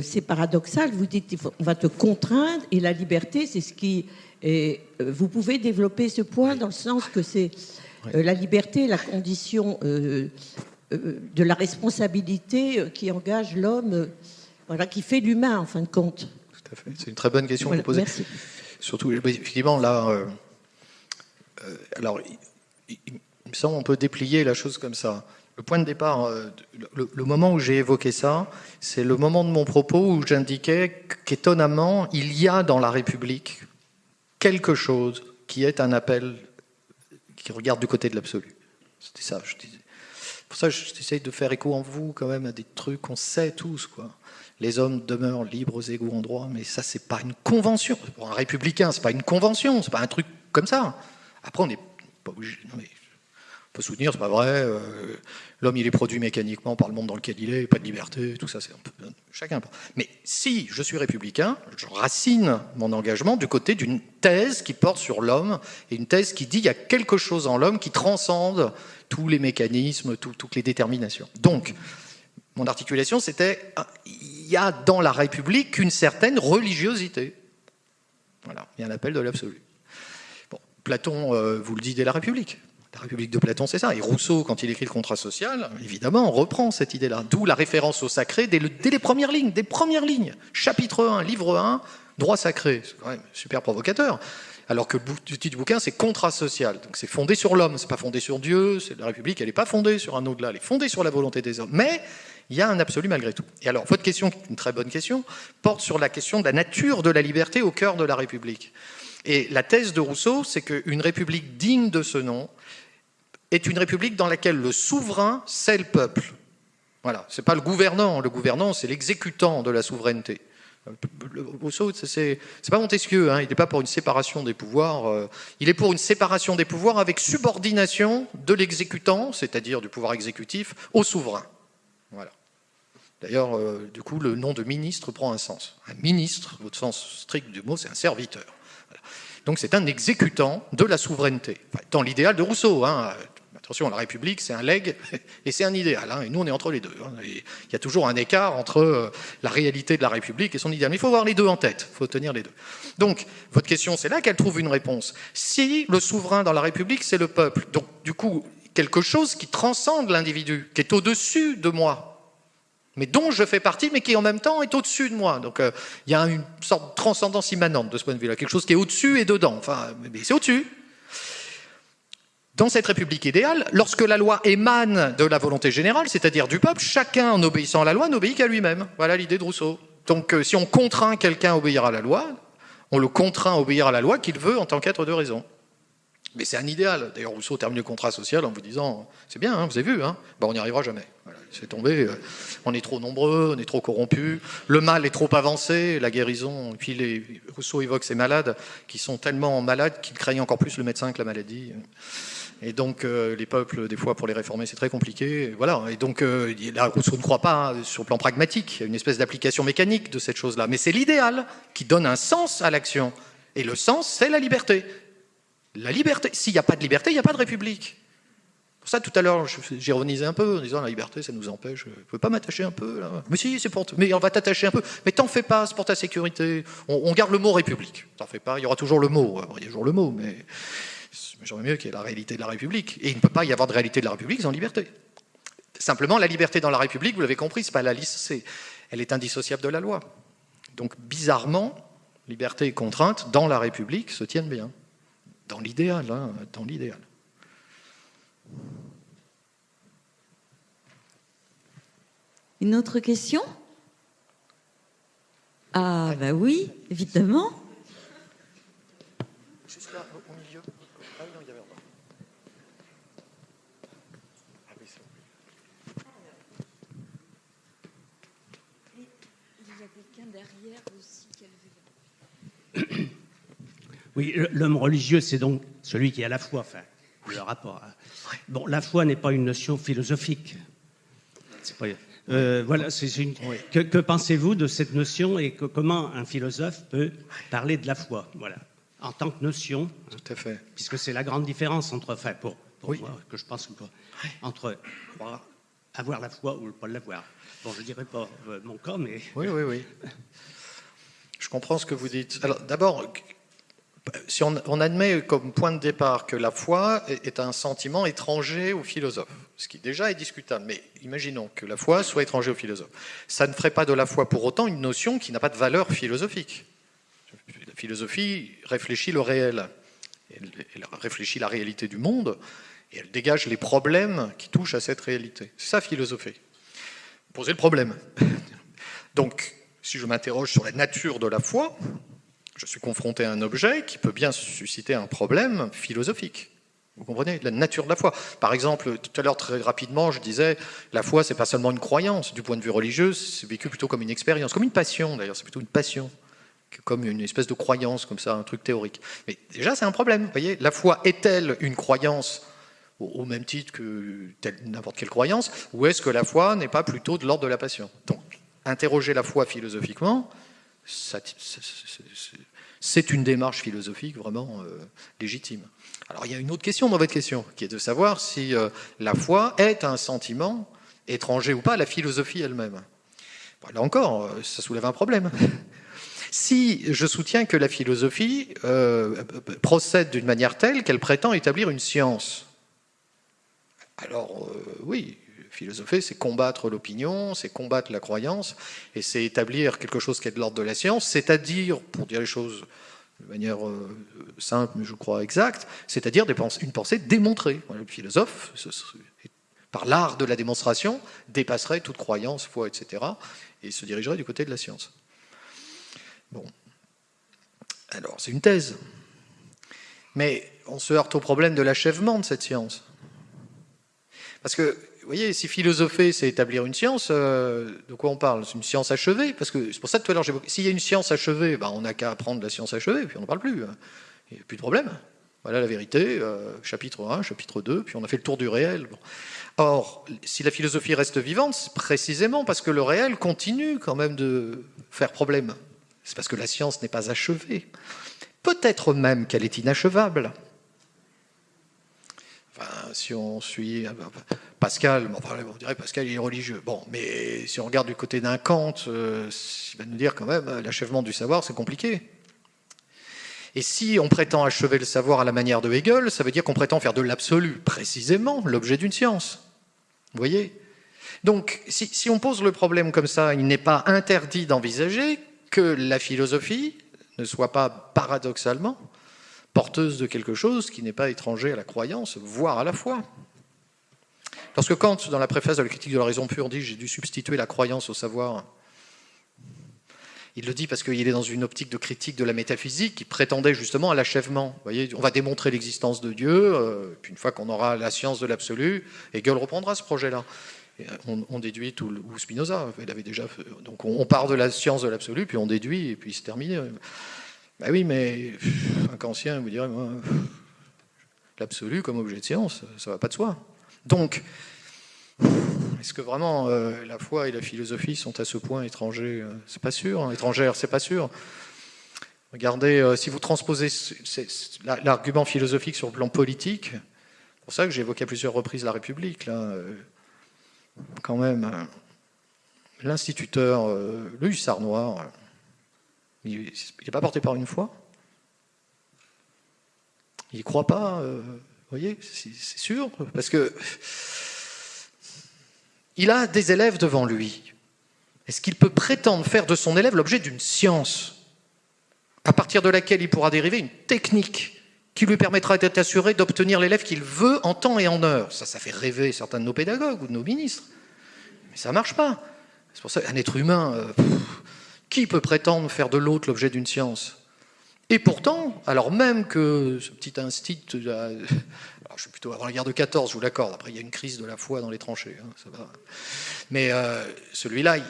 Speaker 4: c'est paradoxal, vous dites on va te contraindre et la liberté, c'est ce qui. Et vous pouvez développer ce point dans le sens que c'est euh, la liberté la condition euh, euh, de la responsabilité qui engage l'homme, voilà, qui fait l'humain en fin de compte.
Speaker 1: Tout à fait. C'est une très bonne question que vous posez.
Speaker 4: Merci.
Speaker 1: Surtout, effectivement, là, alors, il, me semble qu'on peut déplier la chose comme ça. Le point de départ, le, moment où j'ai évoqué ça, c'est le moment de mon propos où j'indiquais qu'étonnamment, il y a dans la République quelque chose qui est un appel qui regarde du côté de l'absolu. C'était ça. Je disais. Pour ça, j'essaye de faire écho en vous quand même à des trucs qu'on sait tous. Quoi. Les hommes demeurent libres, égaux en droit, mais ça, c'est pas une convention. Pour un républicain, c'est pas une convention, c'est pas un truc comme ça. Après, on n'est pas obligé. Non, mais peut soutenir, c'est pas vrai. Euh, l'homme, il est produit mécaniquement par le monde dans lequel il est, pas de liberté, tout ça, c'est un peu chacun. Mais si je suis républicain, je racine mon engagement du côté d'une thèse qui porte sur l'homme et une thèse qui dit qu'il y a quelque chose en l'homme qui transcende tous les mécanismes, toutes les déterminations. Donc, mon articulation, c'était il y a dans la République une certaine religiosité. Voilà, il y a un appel de l'absolu. Platon euh, vous le dit dès la République. La République de Platon, c'est ça. Et Rousseau, quand il écrit le contrat social, évidemment, on reprend cette idée-là. D'où la référence au sacré dès, les premières lignes, des premières lignes. Chapitre 1, livre 1, droit sacré. C'est quand même super provocateur. Alors que le titre du bouquin, c'est contrat social. Donc c'est fondé sur l'homme, c'est pas fondé sur Dieu. La République, elle n'est pas fondée sur un au-delà, elle est fondée sur la volonté des hommes. Mais il y a un absolu malgré tout. Et alors, votre question, une très bonne question, porte sur la question de la nature de la liberté au cœur de la République. Et la thèse de Rousseau, c'est qu'une République digne de ce nom, est une république dans laquelle le souverain, c'est le peuple. Voilà, c'est pas le gouvernant. Le gouvernant, c'est l'exécutant de la souveraineté. Rousseau, c'est pas Montesquieu, hein, il n'est pas pour une séparation des pouvoirs, euh, il est pour une séparation des pouvoirs avec subordination de l'exécutant, c'est-à-dire du pouvoir exécutif, au souverain. Voilà. D'ailleurs, euh, du coup, le nom de ministre prend un sens. Un ministre, au sens strict du mot, c'est un serviteur. Donc c'est un exécutant de la souveraineté. dans l'idéal de Rousseau. Hein. Attention, la République, c'est un legs [laughs] et c'est un idéal. Hein. et nous, on est entre les deux. Hein. il y a toujours un écart entre euh, la réalité de la République et son idéal. Mais il faut avoir les deux en tête. Il faut tenir les deux. Donc, votre question, c'est là qu'elle trouve une réponse. Si le souverain dans la République, c'est le peuple, donc du coup, quelque chose qui transcende l'individu, qui est au-dessus de moi, mais dont je fais partie, mais qui en même temps est au-dessus de moi. Donc euh, il y a une sorte de transcendance immanente de ce point de vue-là, quelque chose qui est au-dessus et dedans. Enfin, mais c'est au-dessus. Dans cette République idéale, lorsque la loi émane de la volonté générale, c'est-à-dire du peuple, chacun en obéissant à la loi n'obéit qu'à lui-même. Voilà l'idée de Rousseau. Donc euh, si on contraint quelqu'un à obéir à la loi, on le contraint à obéir à la loi qu'il veut en tant qu'être de raison. Mais c'est un idéal. D'ailleurs, Rousseau termine le contrat social en vous disant C'est bien, hein, vous avez vu, ben, on n'y arrivera jamais. c'est tombé. Euh, on est trop nombreux, on est trop corrompus, le mal est trop avancé, la guérison. Et puis Rousseau évoque ces malades qui sont tellement malades qu'ils craignent encore plus le médecin que la maladie. Et donc, euh, les peuples, des fois, pour les réformer, c'est très compliqué. Voilà. Et donc, euh, là, Rousseau ne croit pas hein, sur le plan pragmatique. Il y a une espèce d'application mécanique de cette chose-là. Mais c'est l'idéal qui donne un sens à l'action. Et le sens, c'est la liberté. La liberté. S'il n'y a pas de liberté, il n'y a pas de république. Pour ça, tout à l'heure, j'ironisais un peu en disant la liberté, ça nous empêche. Je ne peux pas m'attacher un peu là. Mais si, c'est pour. Mais on va t'attacher un peu. Mais t'en fais pas, c'est pour ta sécurité. On, garde le mot république. T'en fais pas. Il y aura toujours le mot. il y a toujours le mot, mais j'aurais mieux qu'il y ait la réalité de la République. Et il ne peut pas y avoir de réalité de la République sans liberté. Simplement, la liberté dans la République, vous l'avez compris, c'est pas la liste, elle est indissociable de la loi. Donc, bizarrement, liberté et contrainte dans la République se tiennent bien. Dans l'idéal, hein, dans l'idéal.
Speaker 2: Une autre question? Ah, bah oui, évidemment. Juste là, au milieu. Ah non, il y avait Ah oui, Il y a quelqu'un derrière aussi qui a levé
Speaker 5: oui, l'homme religieux, c'est donc celui qui a la foi, enfin, le rapport. Bon, la foi n'est pas une notion philosophique. Euh, voilà, une... que, pensez-vous de cette notion et comment un philosophe peut parler de la foi Voilà, en tant que notion.
Speaker 1: Tout à fait.
Speaker 5: Puisque c'est la grande différence entre, enfin, pour, moi, que je pense entre avoir la foi ou ne pas l'avoir. Bon, je dirais pas euh, mon cas, mais.
Speaker 1: Oui, oui, oui. Je comprends ce que vous dites. Alors, d'abord, si on, admet comme point de départ que la foi est un sentiment étranger au philosophe, ce qui déjà est discutable, mais imaginons que la foi soit étranger au philosophe, ça ne ferait pas de la foi pour autant une notion qui n'a pas de valeur philosophique. La philosophie réfléchit le réel, elle, réfléchit la réalité du monde, et elle dégage les problèmes qui touchent à cette réalité. C'est ça philosopher. Poser le problème. [laughs] Donc, si je m'interroge sur la nature de la foi, je suis confronté à un objet qui peut bien susciter un problème philosophique. Vous comprenez La nature de la foi. Par exemple, tout à l'heure, très rapidement, je disais, la foi, c'est pas seulement une croyance. Du point de vue religieux, c'est vécu plutôt comme une expérience, comme une passion d'ailleurs, c'est plutôt une passion, comme une espèce de croyance, comme ça, un truc théorique. Mais déjà, c'est un problème. Vous voyez, la foi est-elle une croyance au même titre que n'importe quelle croyance, ou est-ce que la foi n'est pas plutôt de l'ordre de la passion? Donc, interroger la foi philosophiquement, c'est une démarche philosophique vraiment euh, légitime. Alors il y a une autre question dans votre question, qui est de savoir si euh, la foi est un sentiment étranger ou pas à la philosophie elle-même. là encore, euh, ça soulève un problème. [laughs] si je soutiens que la philosophie procède d'une manière telle qu'elle prétend établir une science, alors oui, Philosopher, c'est combattre l'opinion, c'est combattre la croyance, et c'est établir quelque chose qui est de l'ordre de la science, c'est-à-dire, pour dire les choses de manière euh, simple, mais je crois exacte, c'est-à-dire une pensée démontrée. le philosophe, par l'art de la démonstration, dépasserait toute croyance, foi, etc., et se dirigerait du côté de la science. Bon. Alors, c'est une thèse. Mais on se heurte au problème de l'achèvement de cette science. Parce que vous voyez, si philosopher, c'est établir une science, euh, de quoi on parle? C'est une science achevée? Parce que c'est pour ça que tout à l'heure, s'il y a une science achevée, ben, on n'a qu'à apprendre la science achevée, puis on n'en parle plus. Hein. Il n'y a plus de problème. Voilà la vérité, euh, chapitre 1, chapitre 2, puis on a fait le tour du réel. Or, si la philosophie reste vivante, c'est précisément parce que le réel continue quand même de faire problème. C'est parce que la science n'est pas achevée. peut-être même qu'elle est inachevable. Si on suit euh, Pascal, on dirait Pascal est religieux. Bon, mais si on regarde du côté d'un Kant, euh, il va nous dire quand même euh, l'achèvement du savoir, c'est compliqué. Et si on prétend achever le savoir à la manière de Hegel, ça veut dire qu'on prétend faire de l'absolu, précisément, l'objet d'une science. Vous voyez? Donc, si, on pose le problème comme ça, il n'est pas interdit d'envisager que la philosophie ne soit pas paradoxalement porteuse de quelque chose qui n'est pas étranger à la croyance, voire à la foi. Lorsque Kant, dans la préface de la critique de la raison pure, dit j'ai dû substituer la croyance au savoir, il le dit parce qu'il est dans une optique de critique de la métaphysique qui prétendait justement à l'achèvement. Voyez, on va démontrer l'existence de Dieu, euh, puis une fois qu'on aura la science de l'absolu, Hegel reprendra ce projet-là. On, on, déduit tout, ou Spinoza, il avait déjà donc on, part de la science de l'absolu, puis on déduit, et puis c'est terminé. Ben oui, mais un Kantien vous dirait, moi, l'absolu comme objet de science, ça va pas de soi. Donc, est-ce que vraiment euh, la foi et la philosophie sont à ce point étrangers euh, C'est pas sûr. Hein, étrangères, c'est pas sûr. Regardez, euh, si vous transposez l'argument philosophique sur le plan politique, c'est pour ça que j'évoquais à plusieurs reprises la République, quand même, l'instituteur, le hussard noir, il n'est pas porté par une foi Il ne croit pas, euh, vous voyez, c'est sûr, parce que il a des élèves devant lui. Est-ce qu'il peut prétendre faire de son élève l'objet d'une science à partir de laquelle il pourra dériver une technique qui lui permettra d'être assuré d'obtenir l'élève qu'il veut en temps et en heure? Ça, ça fait rêver certains de nos pédagogues ou de nos ministres. Mais ça ne marche pas. C'est pour ça qu'un être humain, euh, qui peut prétendre faire de l'autre l'objet d'une science? Et pourtant, alors même que ce petit instinct, euh, [laughs] alors je suis plutôt avant la guerre de 14, je vous l'accorde, après il y a une crise de la foi dans les tranchées, hein, ça va. mais euh, celui-là, il,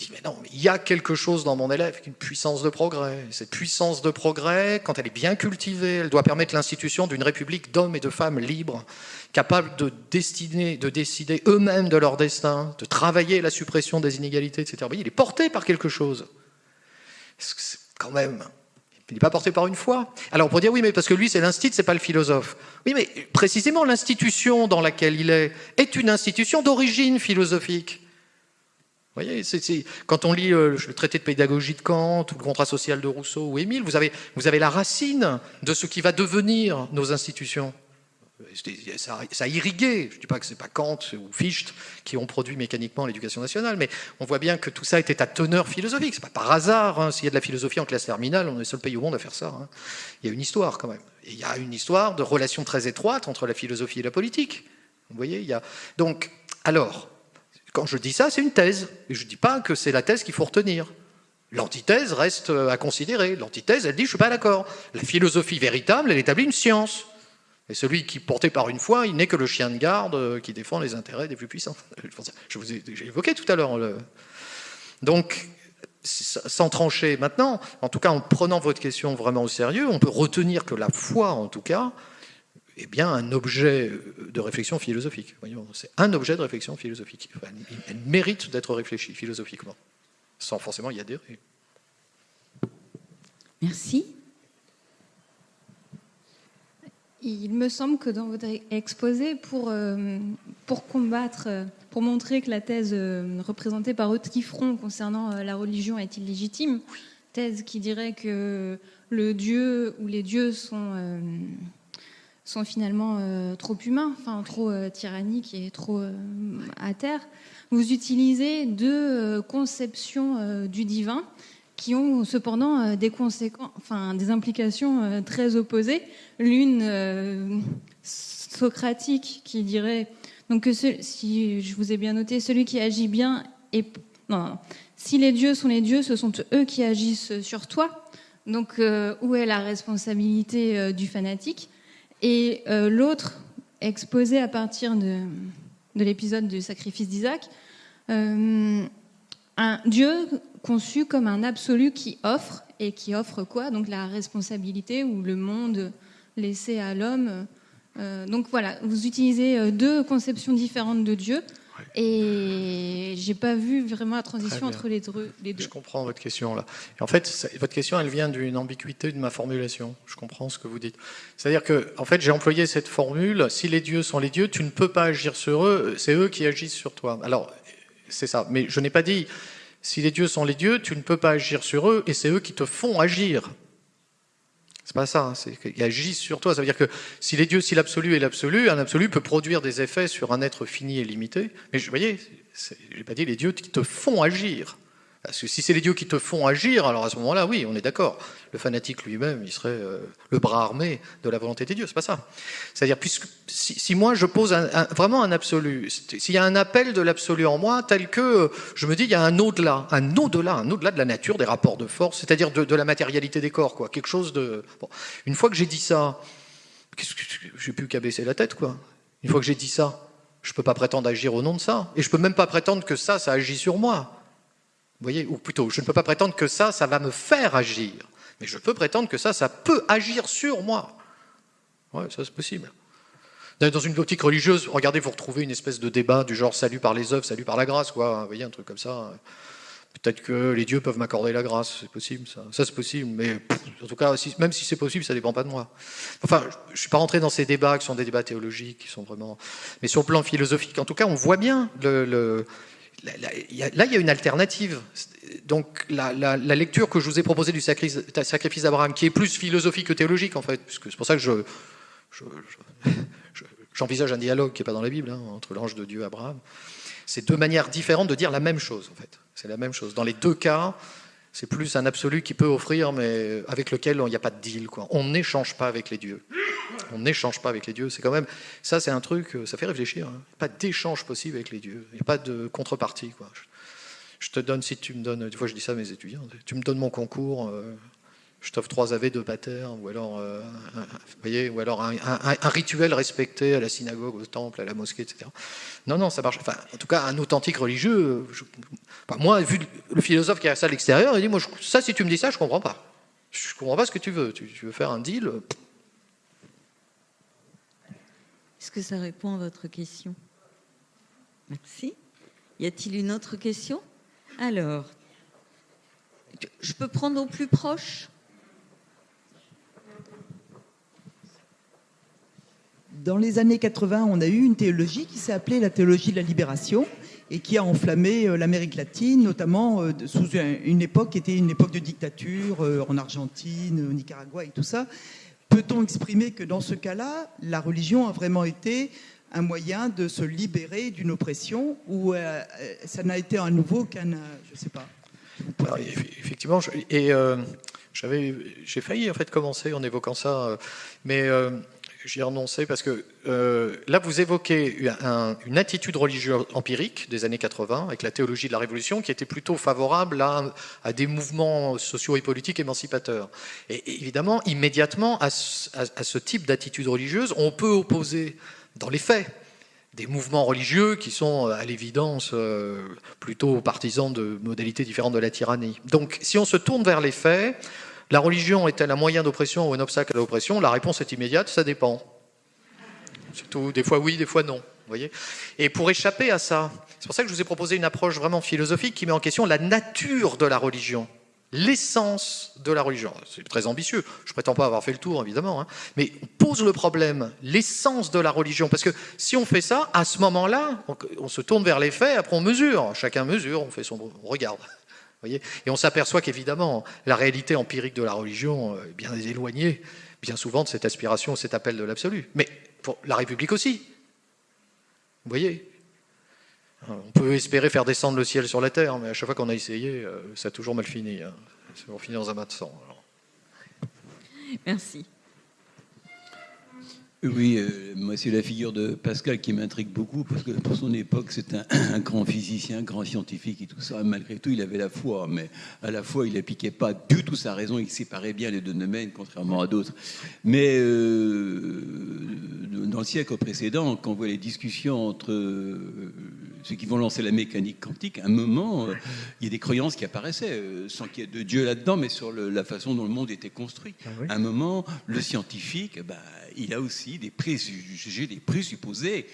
Speaker 1: il dit, mais non, mais il y a quelque chose dans mon élève, une puissance de progrès. Cette puissance de progrès, quand elle est bien cultivée, elle doit permettre l'institution d'une république d'hommes et de femmes libres, capables de, destiner, de décider eux-mêmes de leur destin, de travailler la suppression des inégalités, etc. Voyez, il est porté par quelque chose. Quand même... Il n'est pas porté par une foi. Alors on pourrait dire, oui, mais parce que lui, c'est l'institut, c'est pas le philosophe. Oui, mais précisément, l'institution dans laquelle il est est une institution d'origine philosophique. Voyez, quand on lit euh, le traité de pédagogie de Kant ou le contrat social de Rousseau ou Émile, vous avez, la racine de ce qui va devenir nos institutions. Ça, ça a irrigué, je ne dis pas que ce n'est pas Kant ou Fichte qui ont produit mécaniquement l'éducation nationale, mais on voit bien que tout ça était à teneur philosophique. Ce n'est pas par hasard, hein, s'il y a de la philosophie en classe terminale, on est le seul pays au monde à faire ça. Hein. Il y a une histoire quand même. Et il y a une histoire de relation très étroite entre la philosophie et la politique. Vous voyez, il y a... Donc, alors, quand je dis ça, c'est une thèse. Je ne dis pas que c'est la thèse qu'il faut retenir. L'antithèse reste à considérer. L'antithèse, elle dit, je ne suis pas d'accord. La philosophie véritable, elle établit une science. Et celui qui, porté par une foi, il n'est que le chien de garde qui défend les intérêts des plus puissants. [laughs] Je vous ai, évoqué tout à l'heure. Donc, sans trancher maintenant, en tout cas en prenant votre question vraiment au sérieux, on peut retenir que la foi, en tout cas, est bien un objet de réflexion philosophique. C'est un objet de réflexion philosophique. Enfin, elle mérite d'être réfléchie philosophiquement, sans forcément y adhérer.
Speaker 2: Merci.
Speaker 6: Il me semble que dans votre exposé, pour, euh, pour combattre, pour montrer que la thèse euh, représentée par Front concernant euh, la religion est illégitime, thèse qui dirait que le Dieu ou les dieux sont sont finalement euh, trop humains, enfin trop euh, tyranniques et trop euh, à terre. Vous utilisez deux conceptions du divin qui ont cependant des conséquences, enfin des implications très opposées. L'une socratique qui dirait donc que si je vous ai bien noté, celui qui agit bien non, non, si les dieux sont les dieux, ce sont eux qui agissent sur toi. Donc où est la responsabilité du fanatique? Et euh, l'autre, exposé à partir de, de l'épisode du sacrifice d'Isaac, euh, un Dieu conçu comme un absolu qui offre, et qui offre quoi? Donc la responsabilité ou le monde laissé à l'homme. Euh, donc voilà, vous utilisez deux conceptions différentes de Dieu Et j'ai pas vu vraiment la transition entre les deux, les deux.
Speaker 1: Je comprends votre question là. en fait, votre question, elle vient d'une ambiguïté de ma formulation. Je comprends ce que vous dites. C'est-à-dire que, en fait, j'ai employé cette formule si les dieux sont les dieux, tu ne peux pas agir sur eux, c'est eux qui agissent sur toi. Alors, c'est ça. Mais je n'ai pas dit si les dieux sont les dieux, tu ne peux pas agir sur eux, et c'est eux qui te font agir. C'est pas ça, hein, c'est agissent sur toi. Ça veut dire que si les dieux, si l'absolu est l'absolu, un absolu peut produire des effets sur un être fini et limité. Mais vous voyez, je n'ai pas dit les dieux qui te font agir. Parce que si c'est les dieux qui te font agir, alors à ce moment-là, oui, on est d'accord. Le fanatique lui-même, il serait euh, le bras armé de la volonté des dieux. C'est pas ça. C'est-à-dire, puisque si, moi je pose vraiment un absolu, s'il y a un appel de l'absolu en moi, tel que euh, je me dis, il y a un au-delà, un au-delà, un au-delà de la nature, des rapports de force, c'est-à-dire de, la matérialité des corps, quoi. Quelque chose de. Une fois que j'ai dit ça, j'ai plus qu'à baisser la tête, quoi. Une fois que j'ai dit ça, je peux pas prétendre agir au nom de ça, et je peux même pas prétendre que ça, ça agit sur moi voyez Ou plutôt, je ne peux pas prétendre que ça, ça va me faire agir. Mais je peux prétendre que ça, ça peut agir sur moi. Ouais, ça c'est possible. Dans une optique religieuse, regardez, vous retrouvez une espèce de débat du genre salut par les œuvres, salut par la grâce, quoi. Vous voyez, un truc comme ça. Peut-être que les dieux peuvent m'accorder la grâce, c'est possible, ça. Ça, c'est possible, mais en tout cas, même si c'est possible, ça dépend pas de moi. Enfin, je ne suis pas rentré dans ces débats qui sont des débats théologiques, qui sont vraiment. Mais sur le plan philosophique, en tout cas, on voit bien le là, il y a une alternative. Donc, la, lecture que je vous ai proposée du sacrifice d'Abraham, qui est plus philosophique que théologique, en fait, puisque c'est pour ça que je, j'envisage un dialogue qui n'est pas dans la Bible, hein, entre l'ange de Dieu et Abraham. C'est deux manières différentes de dire la même chose, en fait. C'est la même chose. Dans les deux cas, c'est plus un absolu qui peut offrir, mais avec lequel il n'y a pas de deal. On n'échange pas avec les dieux. On n'échange pas avec les dieux. C'est quand même ça, c'est un truc, ça fait réfléchir. Hein. Pas d'échange possible avec les dieux. Il n'y a pas de contrepartie. Quoi. Je te donne, si tu me donnes, des fois je dis ça à mes étudiants, tu me donnes mon concours, euh, je t'offre trois AV de pater, ou alors, euh, un, rituel respecté à la synagogue, au temple, à la mosquée, etc. Non, non, ça marche. En tout cas, un authentique religieux. moi, vu le philosophe qui a ça à l'extérieur, il dit moi, ça, si tu me dis ça, je comprends pas. Je comprends pas ce que tu veux. Tu, veux faire un deal
Speaker 2: Est-ce que ça répond à votre question? Merci. Y a-t-il une autre question? Alors, je peux prendre au plus proche?
Speaker 7: Dans les années 80, on a eu une théologie qui s'est appelée la théologie de la libération et qui a enflammé euh, l'Amérique latine, notamment euh, sous une époque qui était une époque de dictature euh, en Argentine, au Nicaragua et tout ça. Peut-on exprimer que dans ce cas-là, la religion a vraiment été un moyen de se libérer d'une oppression ou ça n'a été à nouveau qu'un, je ne sais pas.
Speaker 1: effectivement, et j'avais, j'ai failli en fait commencer en évoquant ça, mais J'y ai renoncé parce que euh, là, vous évoquez une attitude religieuse empirique des années 80 avec la théologie de la Révolution qui était plutôt favorable à, des mouvements sociaux et politiques émancipateurs. Et, évidemment, immédiatement, à ce, type d'attitude religieuse, on peut opposer, dans les faits, des mouvements religieux qui sont à l'évidence euh, plutôt partisans de modalités différentes de la tyrannie. Donc, si on se tourne vers les faits, la religion est-elle un moyen d'oppression ou un obstacle à l'oppression? La réponse est immédiate, ça dépend. C'est tout. Des fois oui, des fois non. Voyez Et pour échapper à ça, c'est pour ça que je vous ai proposé une approche vraiment philosophique qui met en question la nature de la religion, l'essence de la religion. C'est très ambitieux. Je ne prétends pas avoir fait le tour, évidemment, hein. mais on pose le problème, l'essence de la religion. Parce que si on fait ça, à ce moment-là, on, se tourne vers les faits, après on mesure. Chacun mesure, on fait son, on regarde et on s'aperçoit qu'évidemment, la réalité empirique de la religion est bien éloignée, bien souvent, de cette aspiration, cet appel de l'absolu. Mais pour la République aussi. Vous voyez On peut espérer faire descendre le ciel sur la terre, mais à chaque fois qu'on a essayé, euh, ça a toujours mal fini. Hein. Ça a fini dans un mat de sang.
Speaker 2: Merci.
Speaker 8: Oui, euh, moi c'est la figure de Pascal qui m'intrigue beaucoup parce que pour son époque c'est [clears throat] un, grand physicien, un grand scientifique et tout ça. Malgré tout, il avait la foi, mais à la fois il n'appliquait pas du tout sa raison, il séparait bien les deux domaines, contrairement à d'autres. Mais euh, dans le siècle précédent, quand on voit les discussions entre euh, ceux qui vont lancer la mécanique quantique, à un moment, il y a des croyances qui apparaissaient, sans qu'il y ait de Dieu là-dedans, mais sur la façon dont le monde était construit. Ah à un moment, le scientifique, bah, il a aussi des préjugés, des présupposés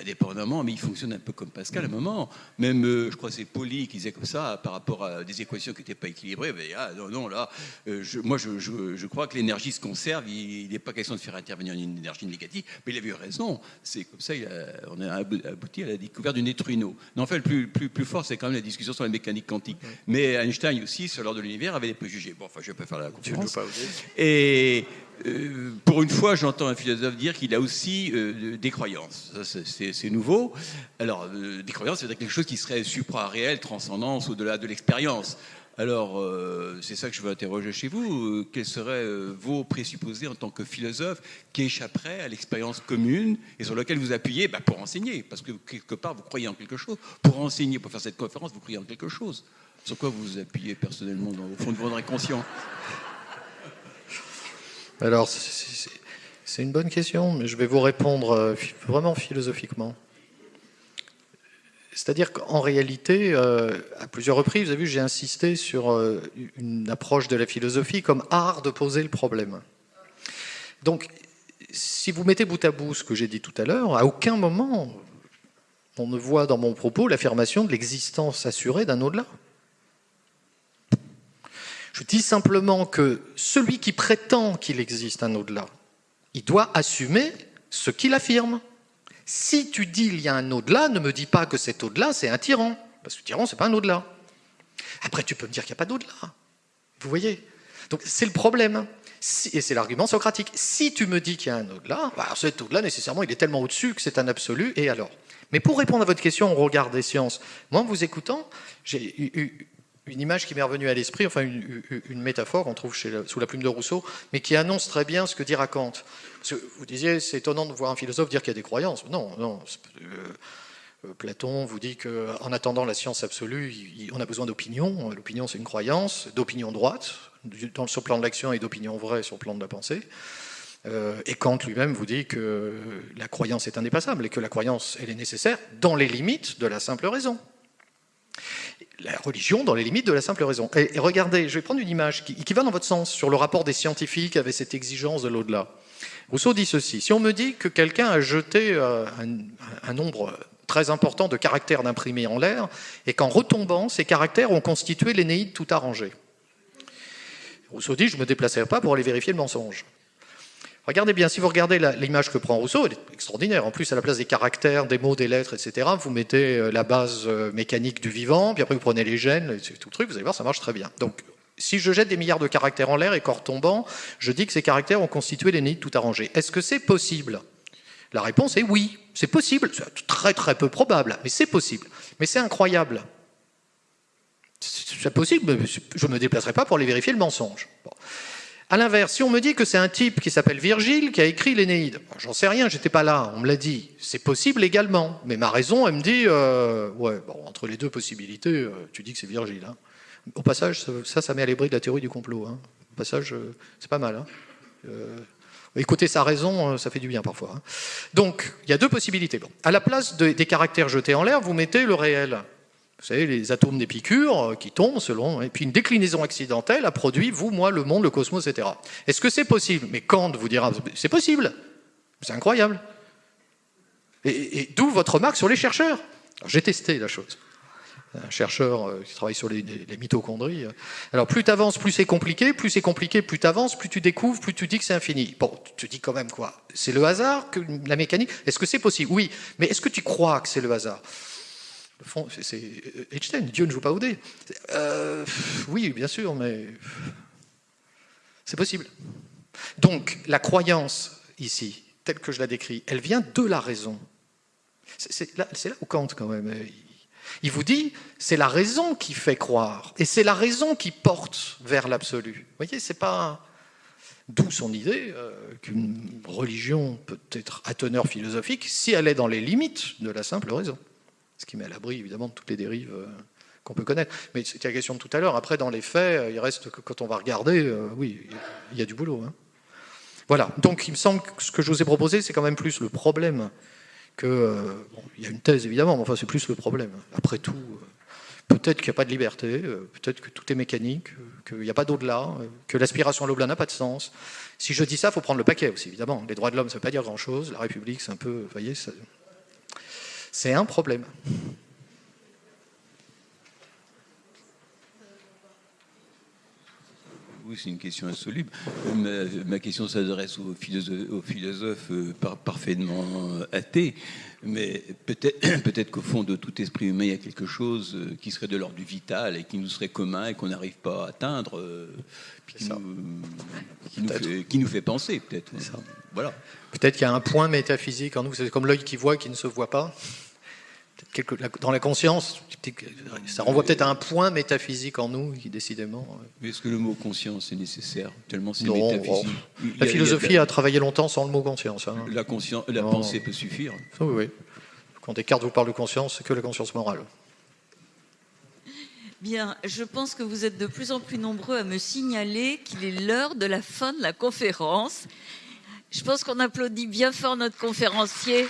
Speaker 8: indépendamment, mais il fonctionne un peu comme Pascal à un moment. Même, euh, je crois que c'est Pauli qui disait comme ça, par rapport à des équations qui n'étaient pas équilibrées, mais, ah, non, non, là, euh, je, moi, je, je- je crois que l'énergie se conserve, il n'est pas question de faire intervenir une énergie négative, mais il avait eu raison. C'est comme ça, il a- on a abou- abouti à la découverte du neutrino. Mais en fait, le plus, plus, plus fort, c'est quand même la discussion sur la mécanique quantique. Mais Einstein aussi, sur l'ordre de l'univers, avait des préjugés. Bon, enfin, je ne vais pas faire la conférence. Et euh, pour une fois, j'entends un philosophe dire qu'il a aussi euh, des croyances. C'est- nouveau. Alors, euh, des croyances, c'est quelque chose qui serait supra-réel, transcendance, au-delà de l'expérience. Alors, c'est ça que je veux interroger chez vous. Quels seraient vos présupposés en tant que philosophe qui échapperaient à l'expérience commune et sur lequel vous appuyez bah, pour enseigner? Parce que quelque part, vous croyez en quelque chose. Pour enseigner, pour faire cette conférence, vous croyez en quelque chose. Sur quoi vous vous appuyez personnellement dans, au fond de votre inconscient?
Speaker 1: Alors, c'est- une bonne question, mais je vais vous répondre euh, vraiment philosophiquement. C'est-à-dire qu'en réalité, euh, à plusieurs reprises, vous avez vu, j'ai insisté sur euh, une approche de la philosophie comme art de poser le problème. Donc, si vous mettez bout à bout ce que j'ai dit tout à l'heure, à aucun moment on ne voit dans mon propos l'affirmation de l'existence assurée d'un au-delà. Je dis simplement que celui qui prétend qu'il existe un au-delà, il doit assumer ce qu'il affirme. Si tu dis il y a un au-delà, ne me dis pas que cet au-delà, c'est un tyran. Parce que tyran, c'est pas un au-delà. Après, tu peux me dire qu'il n'y a pas d'au-delà. Vous voyez? Donc, c'est le problème. Et c'est l'argument socratique. Si tu me dis qu'il y a un au-delà, bah, cet au-delà, nécessairement, il est tellement au-dessus que c'est un absolu, et alors? Mais pour répondre à votre question, on regarde des sciences. Moi, en vous écoutant, j'ai eu une image qui m'est revenue à l'esprit, enfin une, métaphore qu'on trouve sous la plume de Rousseau, mais qui annonce très bien ce que dira Kant. Vous disiez, c'est étonnant de voir un philosophe dire qu'il y a des croyances. Non, non. euh, euh, Platon vous dit qu'en attendant la science absolue, on a besoin d'opinion. L'opinion, c'est une croyance, d'opinion droite, dans, sur le plan de l'action et d'opinion vraie sur le plan de la pensée. Euh, et Kant lui-même vous dit que la croyance est indépassable et que la croyance, elle est nécessaire dans les limites de la simple raison la religion dans les limites de la simple raison. Et, regardez, je vais prendre une image qui, va dans votre sens sur le rapport des scientifiques avec cette exigence de l'au-delà. Rousseau dit ceci si on me dit que quelqu'un a jeté euh, un, un nombre très important de caractères d'imprimés en l'air et qu'en retombant, ces caractères ont constitué l'Énéide tout arrangée. Rousseau dit je ne me déplacerai pas pour aller vérifier le mensonge. Regardez bien, si vous regardez l'image que prend Rousseau, elle est extraordinaire. En plus, à la place des caractères, des mots, des lettres, etc., vous mettez euh, la base euh, mécanique du vivant, puis après vous prenez les gènes, tout le truc, vous allez voir, ça marche très bien. Donc, si je jette des milliards de caractères en l'air et qu'en retombant, je dis que ces caractères ont constitué l'énigme tout arrangé. Est-ce que c'est possible? La réponse est oui, c'est possible. C'est très très peu probable, mais c'est possible. Mais c'est incroyable. C'est possible, mais je ne me déplacerai pas pour aller vérifier le mensonge. À l'inverse, si on me dit que c'est un type qui s'appelle Virgile qui a écrit l'Énéide, j'en sais rien, j'étais pas là, on me l'a dit. C'est possible également, mais ma raison, elle me dit, euh, ouais, bon, entre les deux possibilités, euh, tu dis que c'est Virgile. hein. Au passage, ça, ça, met à l'abri de la théorie du complot. hein. Au passage, euh, c'est pas mal. hein. Écouter sa raison, ça fait du bien parfois. hein. Donc, il y a deux possibilités. À la place de- des caractères jetés en l'air, vous mettez le réel. Savez, les atomes d'Épicure euh, qui tombent selon. Et puis une déclinaison accidentelle a produit vous, moi, le monde, le cosmos, etc. Est-ce que c'est possible? Mais Kant vous dira c'est possible. C'est incroyable. Et, d'où votre remarque sur les chercheurs. J'ai testé la chose. Un chercheur euh, qui travaille sur les, mitochondries. euh. Alors plus tu plus c'est compliqué, plus c'est compliqué, plus tu plus tu découvres, plus tu dis que c'est infini. Bon, tu te dis quand même quoi C'est le hasard la mécanique Est-ce que c'est possible? Oui, mais est-ce que tu crois que c'est le hasard? C'est- euh, Einstein, Dieu ne joue pas au dé. Euh, oui, bien sûr, mais c'est possible. Donc, la croyance ici, telle que je la décris, elle vient de la raison. C'est là, où Kant, quand même, euh, il, vous dit, c'est la raison qui fait croire, et c'est la raison qui porte vers l'absolu. Vous voyez, c'est pas... D'où son idée qu'une religion peut être à teneur philosophique si elle est dans les limites de la simple raison. Ce qui met à l'abri, évidemment, de toutes les dérives euh, qu'on peut connaître. Mais c'était la question de tout à l'heure. Après, dans les faits, euh, il reste que quand on va regarder, euh, oui, il y a du boulot. hein. Voilà. Donc, il me semble que ce que je vous ai proposé, c'est quand même plus le problème que. bon, il y a une thèse, évidemment, mais enfin, c'est plus le problème. Après tout, peut-être qu'il n'y a pas de liberté, peut-être que tout est mécanique, qu'il n'y a pas d'au-delà, que l'aspiration à l'au-delà n'a pas de sens. Si je dis ça, il faut prendre le paquet aussi, évidemment. Les droits de l'homme, ça ne veut pas dire grand-chose. La République, c'est un peu. Vous voyez, ça- C'est un problème.
Speaker 8: Oui, c'est une question insoluble. Ma, ma question s'adresse aux philosophes, aux philosophes euh, par- parfaitement athées, mais peut-être [clears throat] peut qu'au fond de tout esprit humain, il y a quelque chose euh, qui serait de l'ordre du vital et qui nous serait commun et qu'on n'arrive pas à atteindre, euh, qui, nous, qui, nous
Speaker 1: Peut-être.
Speaker 8: fait, qui nous fait penser, peut-être. Voilà.
Speaker 1: Peut-être qu'il y a un point métaphysique en nous, c'est comme l'œil qui voit qui ne se voit pas. Quelque- dans la conscience, ça renvoie peut-être à un point métaphysique en nous qui décidément. euh,
Speaker 8: Mais est-ce que le mot conscience est nécessaire Tellement c'est
Speaker 1: Non,
Speaker 8: métaphysique.
Speaker 1: oh. La
Speaker 8: a
Speaker 1: philosophie a travaillé longtemps sans le mot conscience. hein.
Speaker 8: La, conscience, la
Speaker 1: Non.
Speaker 8: pensée peut suffire.
Speaker 1: Oui, oui. Quand Descartes vous parle de conscience, c'est que la conscience morale.
Speaker 2: Bien, je pense que vous êtes de plus en plus nombreux à me signaler qu'il est l'heure de la fin de la conférence. Je pense qu'on applaudit bien fort notre conférencier.